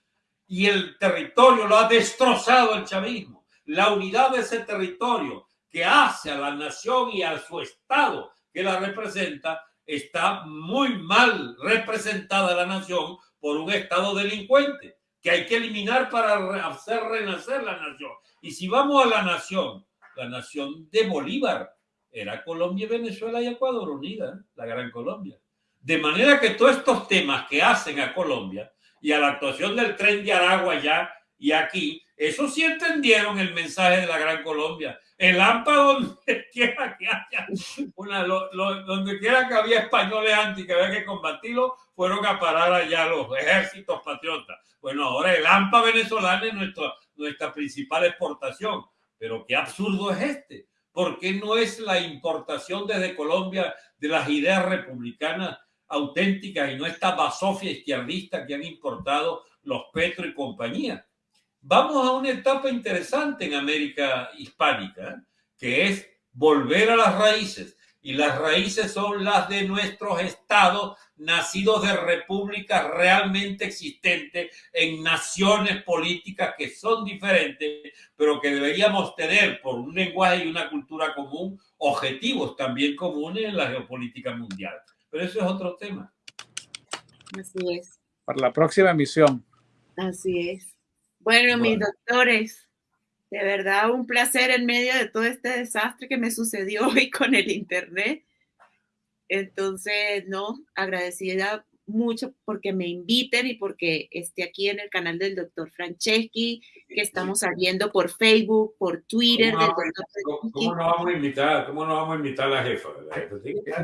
Speaker 2: Y el territorio lo ha destrozado el chavismo. La unidad de ese territorio que hace a la nación y a su Estado que la representa, está muy mal representada la nación por un Estado delincuente que hay que eliminar para hacer renacer la nación. Y si vamos a la nación, la nación de Bolívar era Colombia, Venezuela y Ecuador unida, la Gran Colombia. De manera que todos estos temas que hacen a Colombia y a la actuación del tren de Aragua allá y aquí, eso sí entendieron el mensaje de la Gran Colombia. El AMPA, donde quiera que haya, una, donde quiera que había españoles anti que había que combatirlo, fueron a parar allá los ejércitos patriotas. Bueno, ahora el AMPA venezolano es nuestra, nuestra principal exportación. Pero qué absurdo es este. ¿Por qué no es la importación desde Colombia de las ideas republicanas auténticas y no esta basofia izquierdista que han importado los Petro y compañía? Vamos a una etapa interesante en América hispánica, que es volver a las raíces y las raíces son las de nuestros estados nacidos de repúblicas realmente existentes en naciones políticas que son diferentes, pero que deberíamos tener por un lenguaje y una cultura común objetivos también comunes en la geopolítica mundial. Pero eso es otro tema.
Speaker 1: Así es.
Speaker 3: Para la próxima emisión.
Speaker 1: Así es. Bueno, mis doctores, de verdad, un placer en medio de todo este desastre que me sucedió hoy con el Internet. Entonces, no, agradecida mucho porque me inviten y porque esté aquí en el canal del doctor Franceschi, que estamos saliendo por Facebook, por Twitter.
Speaker 2: ¿Cómo, no vamos a invitar, ¿Cómo no vamos a invitar a la jefa?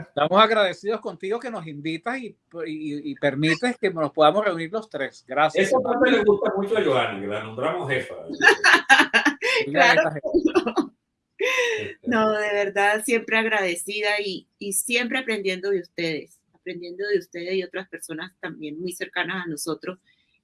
Speaker 3: Estamos agradecidos contigo que nos invitas y, y, permites que nos podamos reunir los tres. Gracias.
Speaker 2: Eso parte le gusta mucho a Johanny, que la nombramos jefa.
Speaker 1: claro. No, de verdad, siempre agradecida y, y siempre aprendiendo de ustedes aprendiendo de ustedes y otras personas también muy cercanas a nosotros,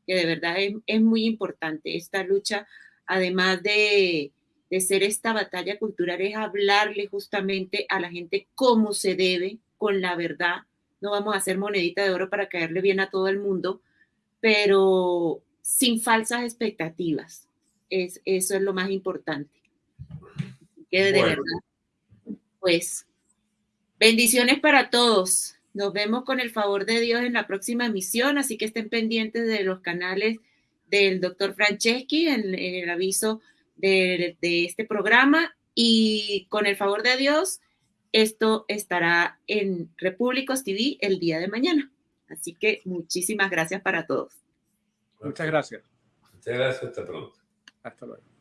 Speaker 1: que de verdad es, muy importante esta lucha, además de, de ser esta batalla cultural, es hablarle justamente a la gente cómo se debe, con la verdad. No vamos a hacer monedita de oro para caerle bien a todo el mundo, pero sin falsas expectativas. Es, eso es lo más importante. Que de verdad, pues, bendiciones para todos. Nos vemos con el favor de Dios en la próxima emisión, así que estén pendientes de los canales del doctor Franceschi en, el aviso de, de, este programa y con el favor de Dios, esto estará en Repúblicos TV el día de mañana. Así que muchísimas gracias para todos.
Speaker 3: Muchas gracias.
Speaker 2: Muchas gracias, hasta pronto.
Speaker 3: Hasta luego.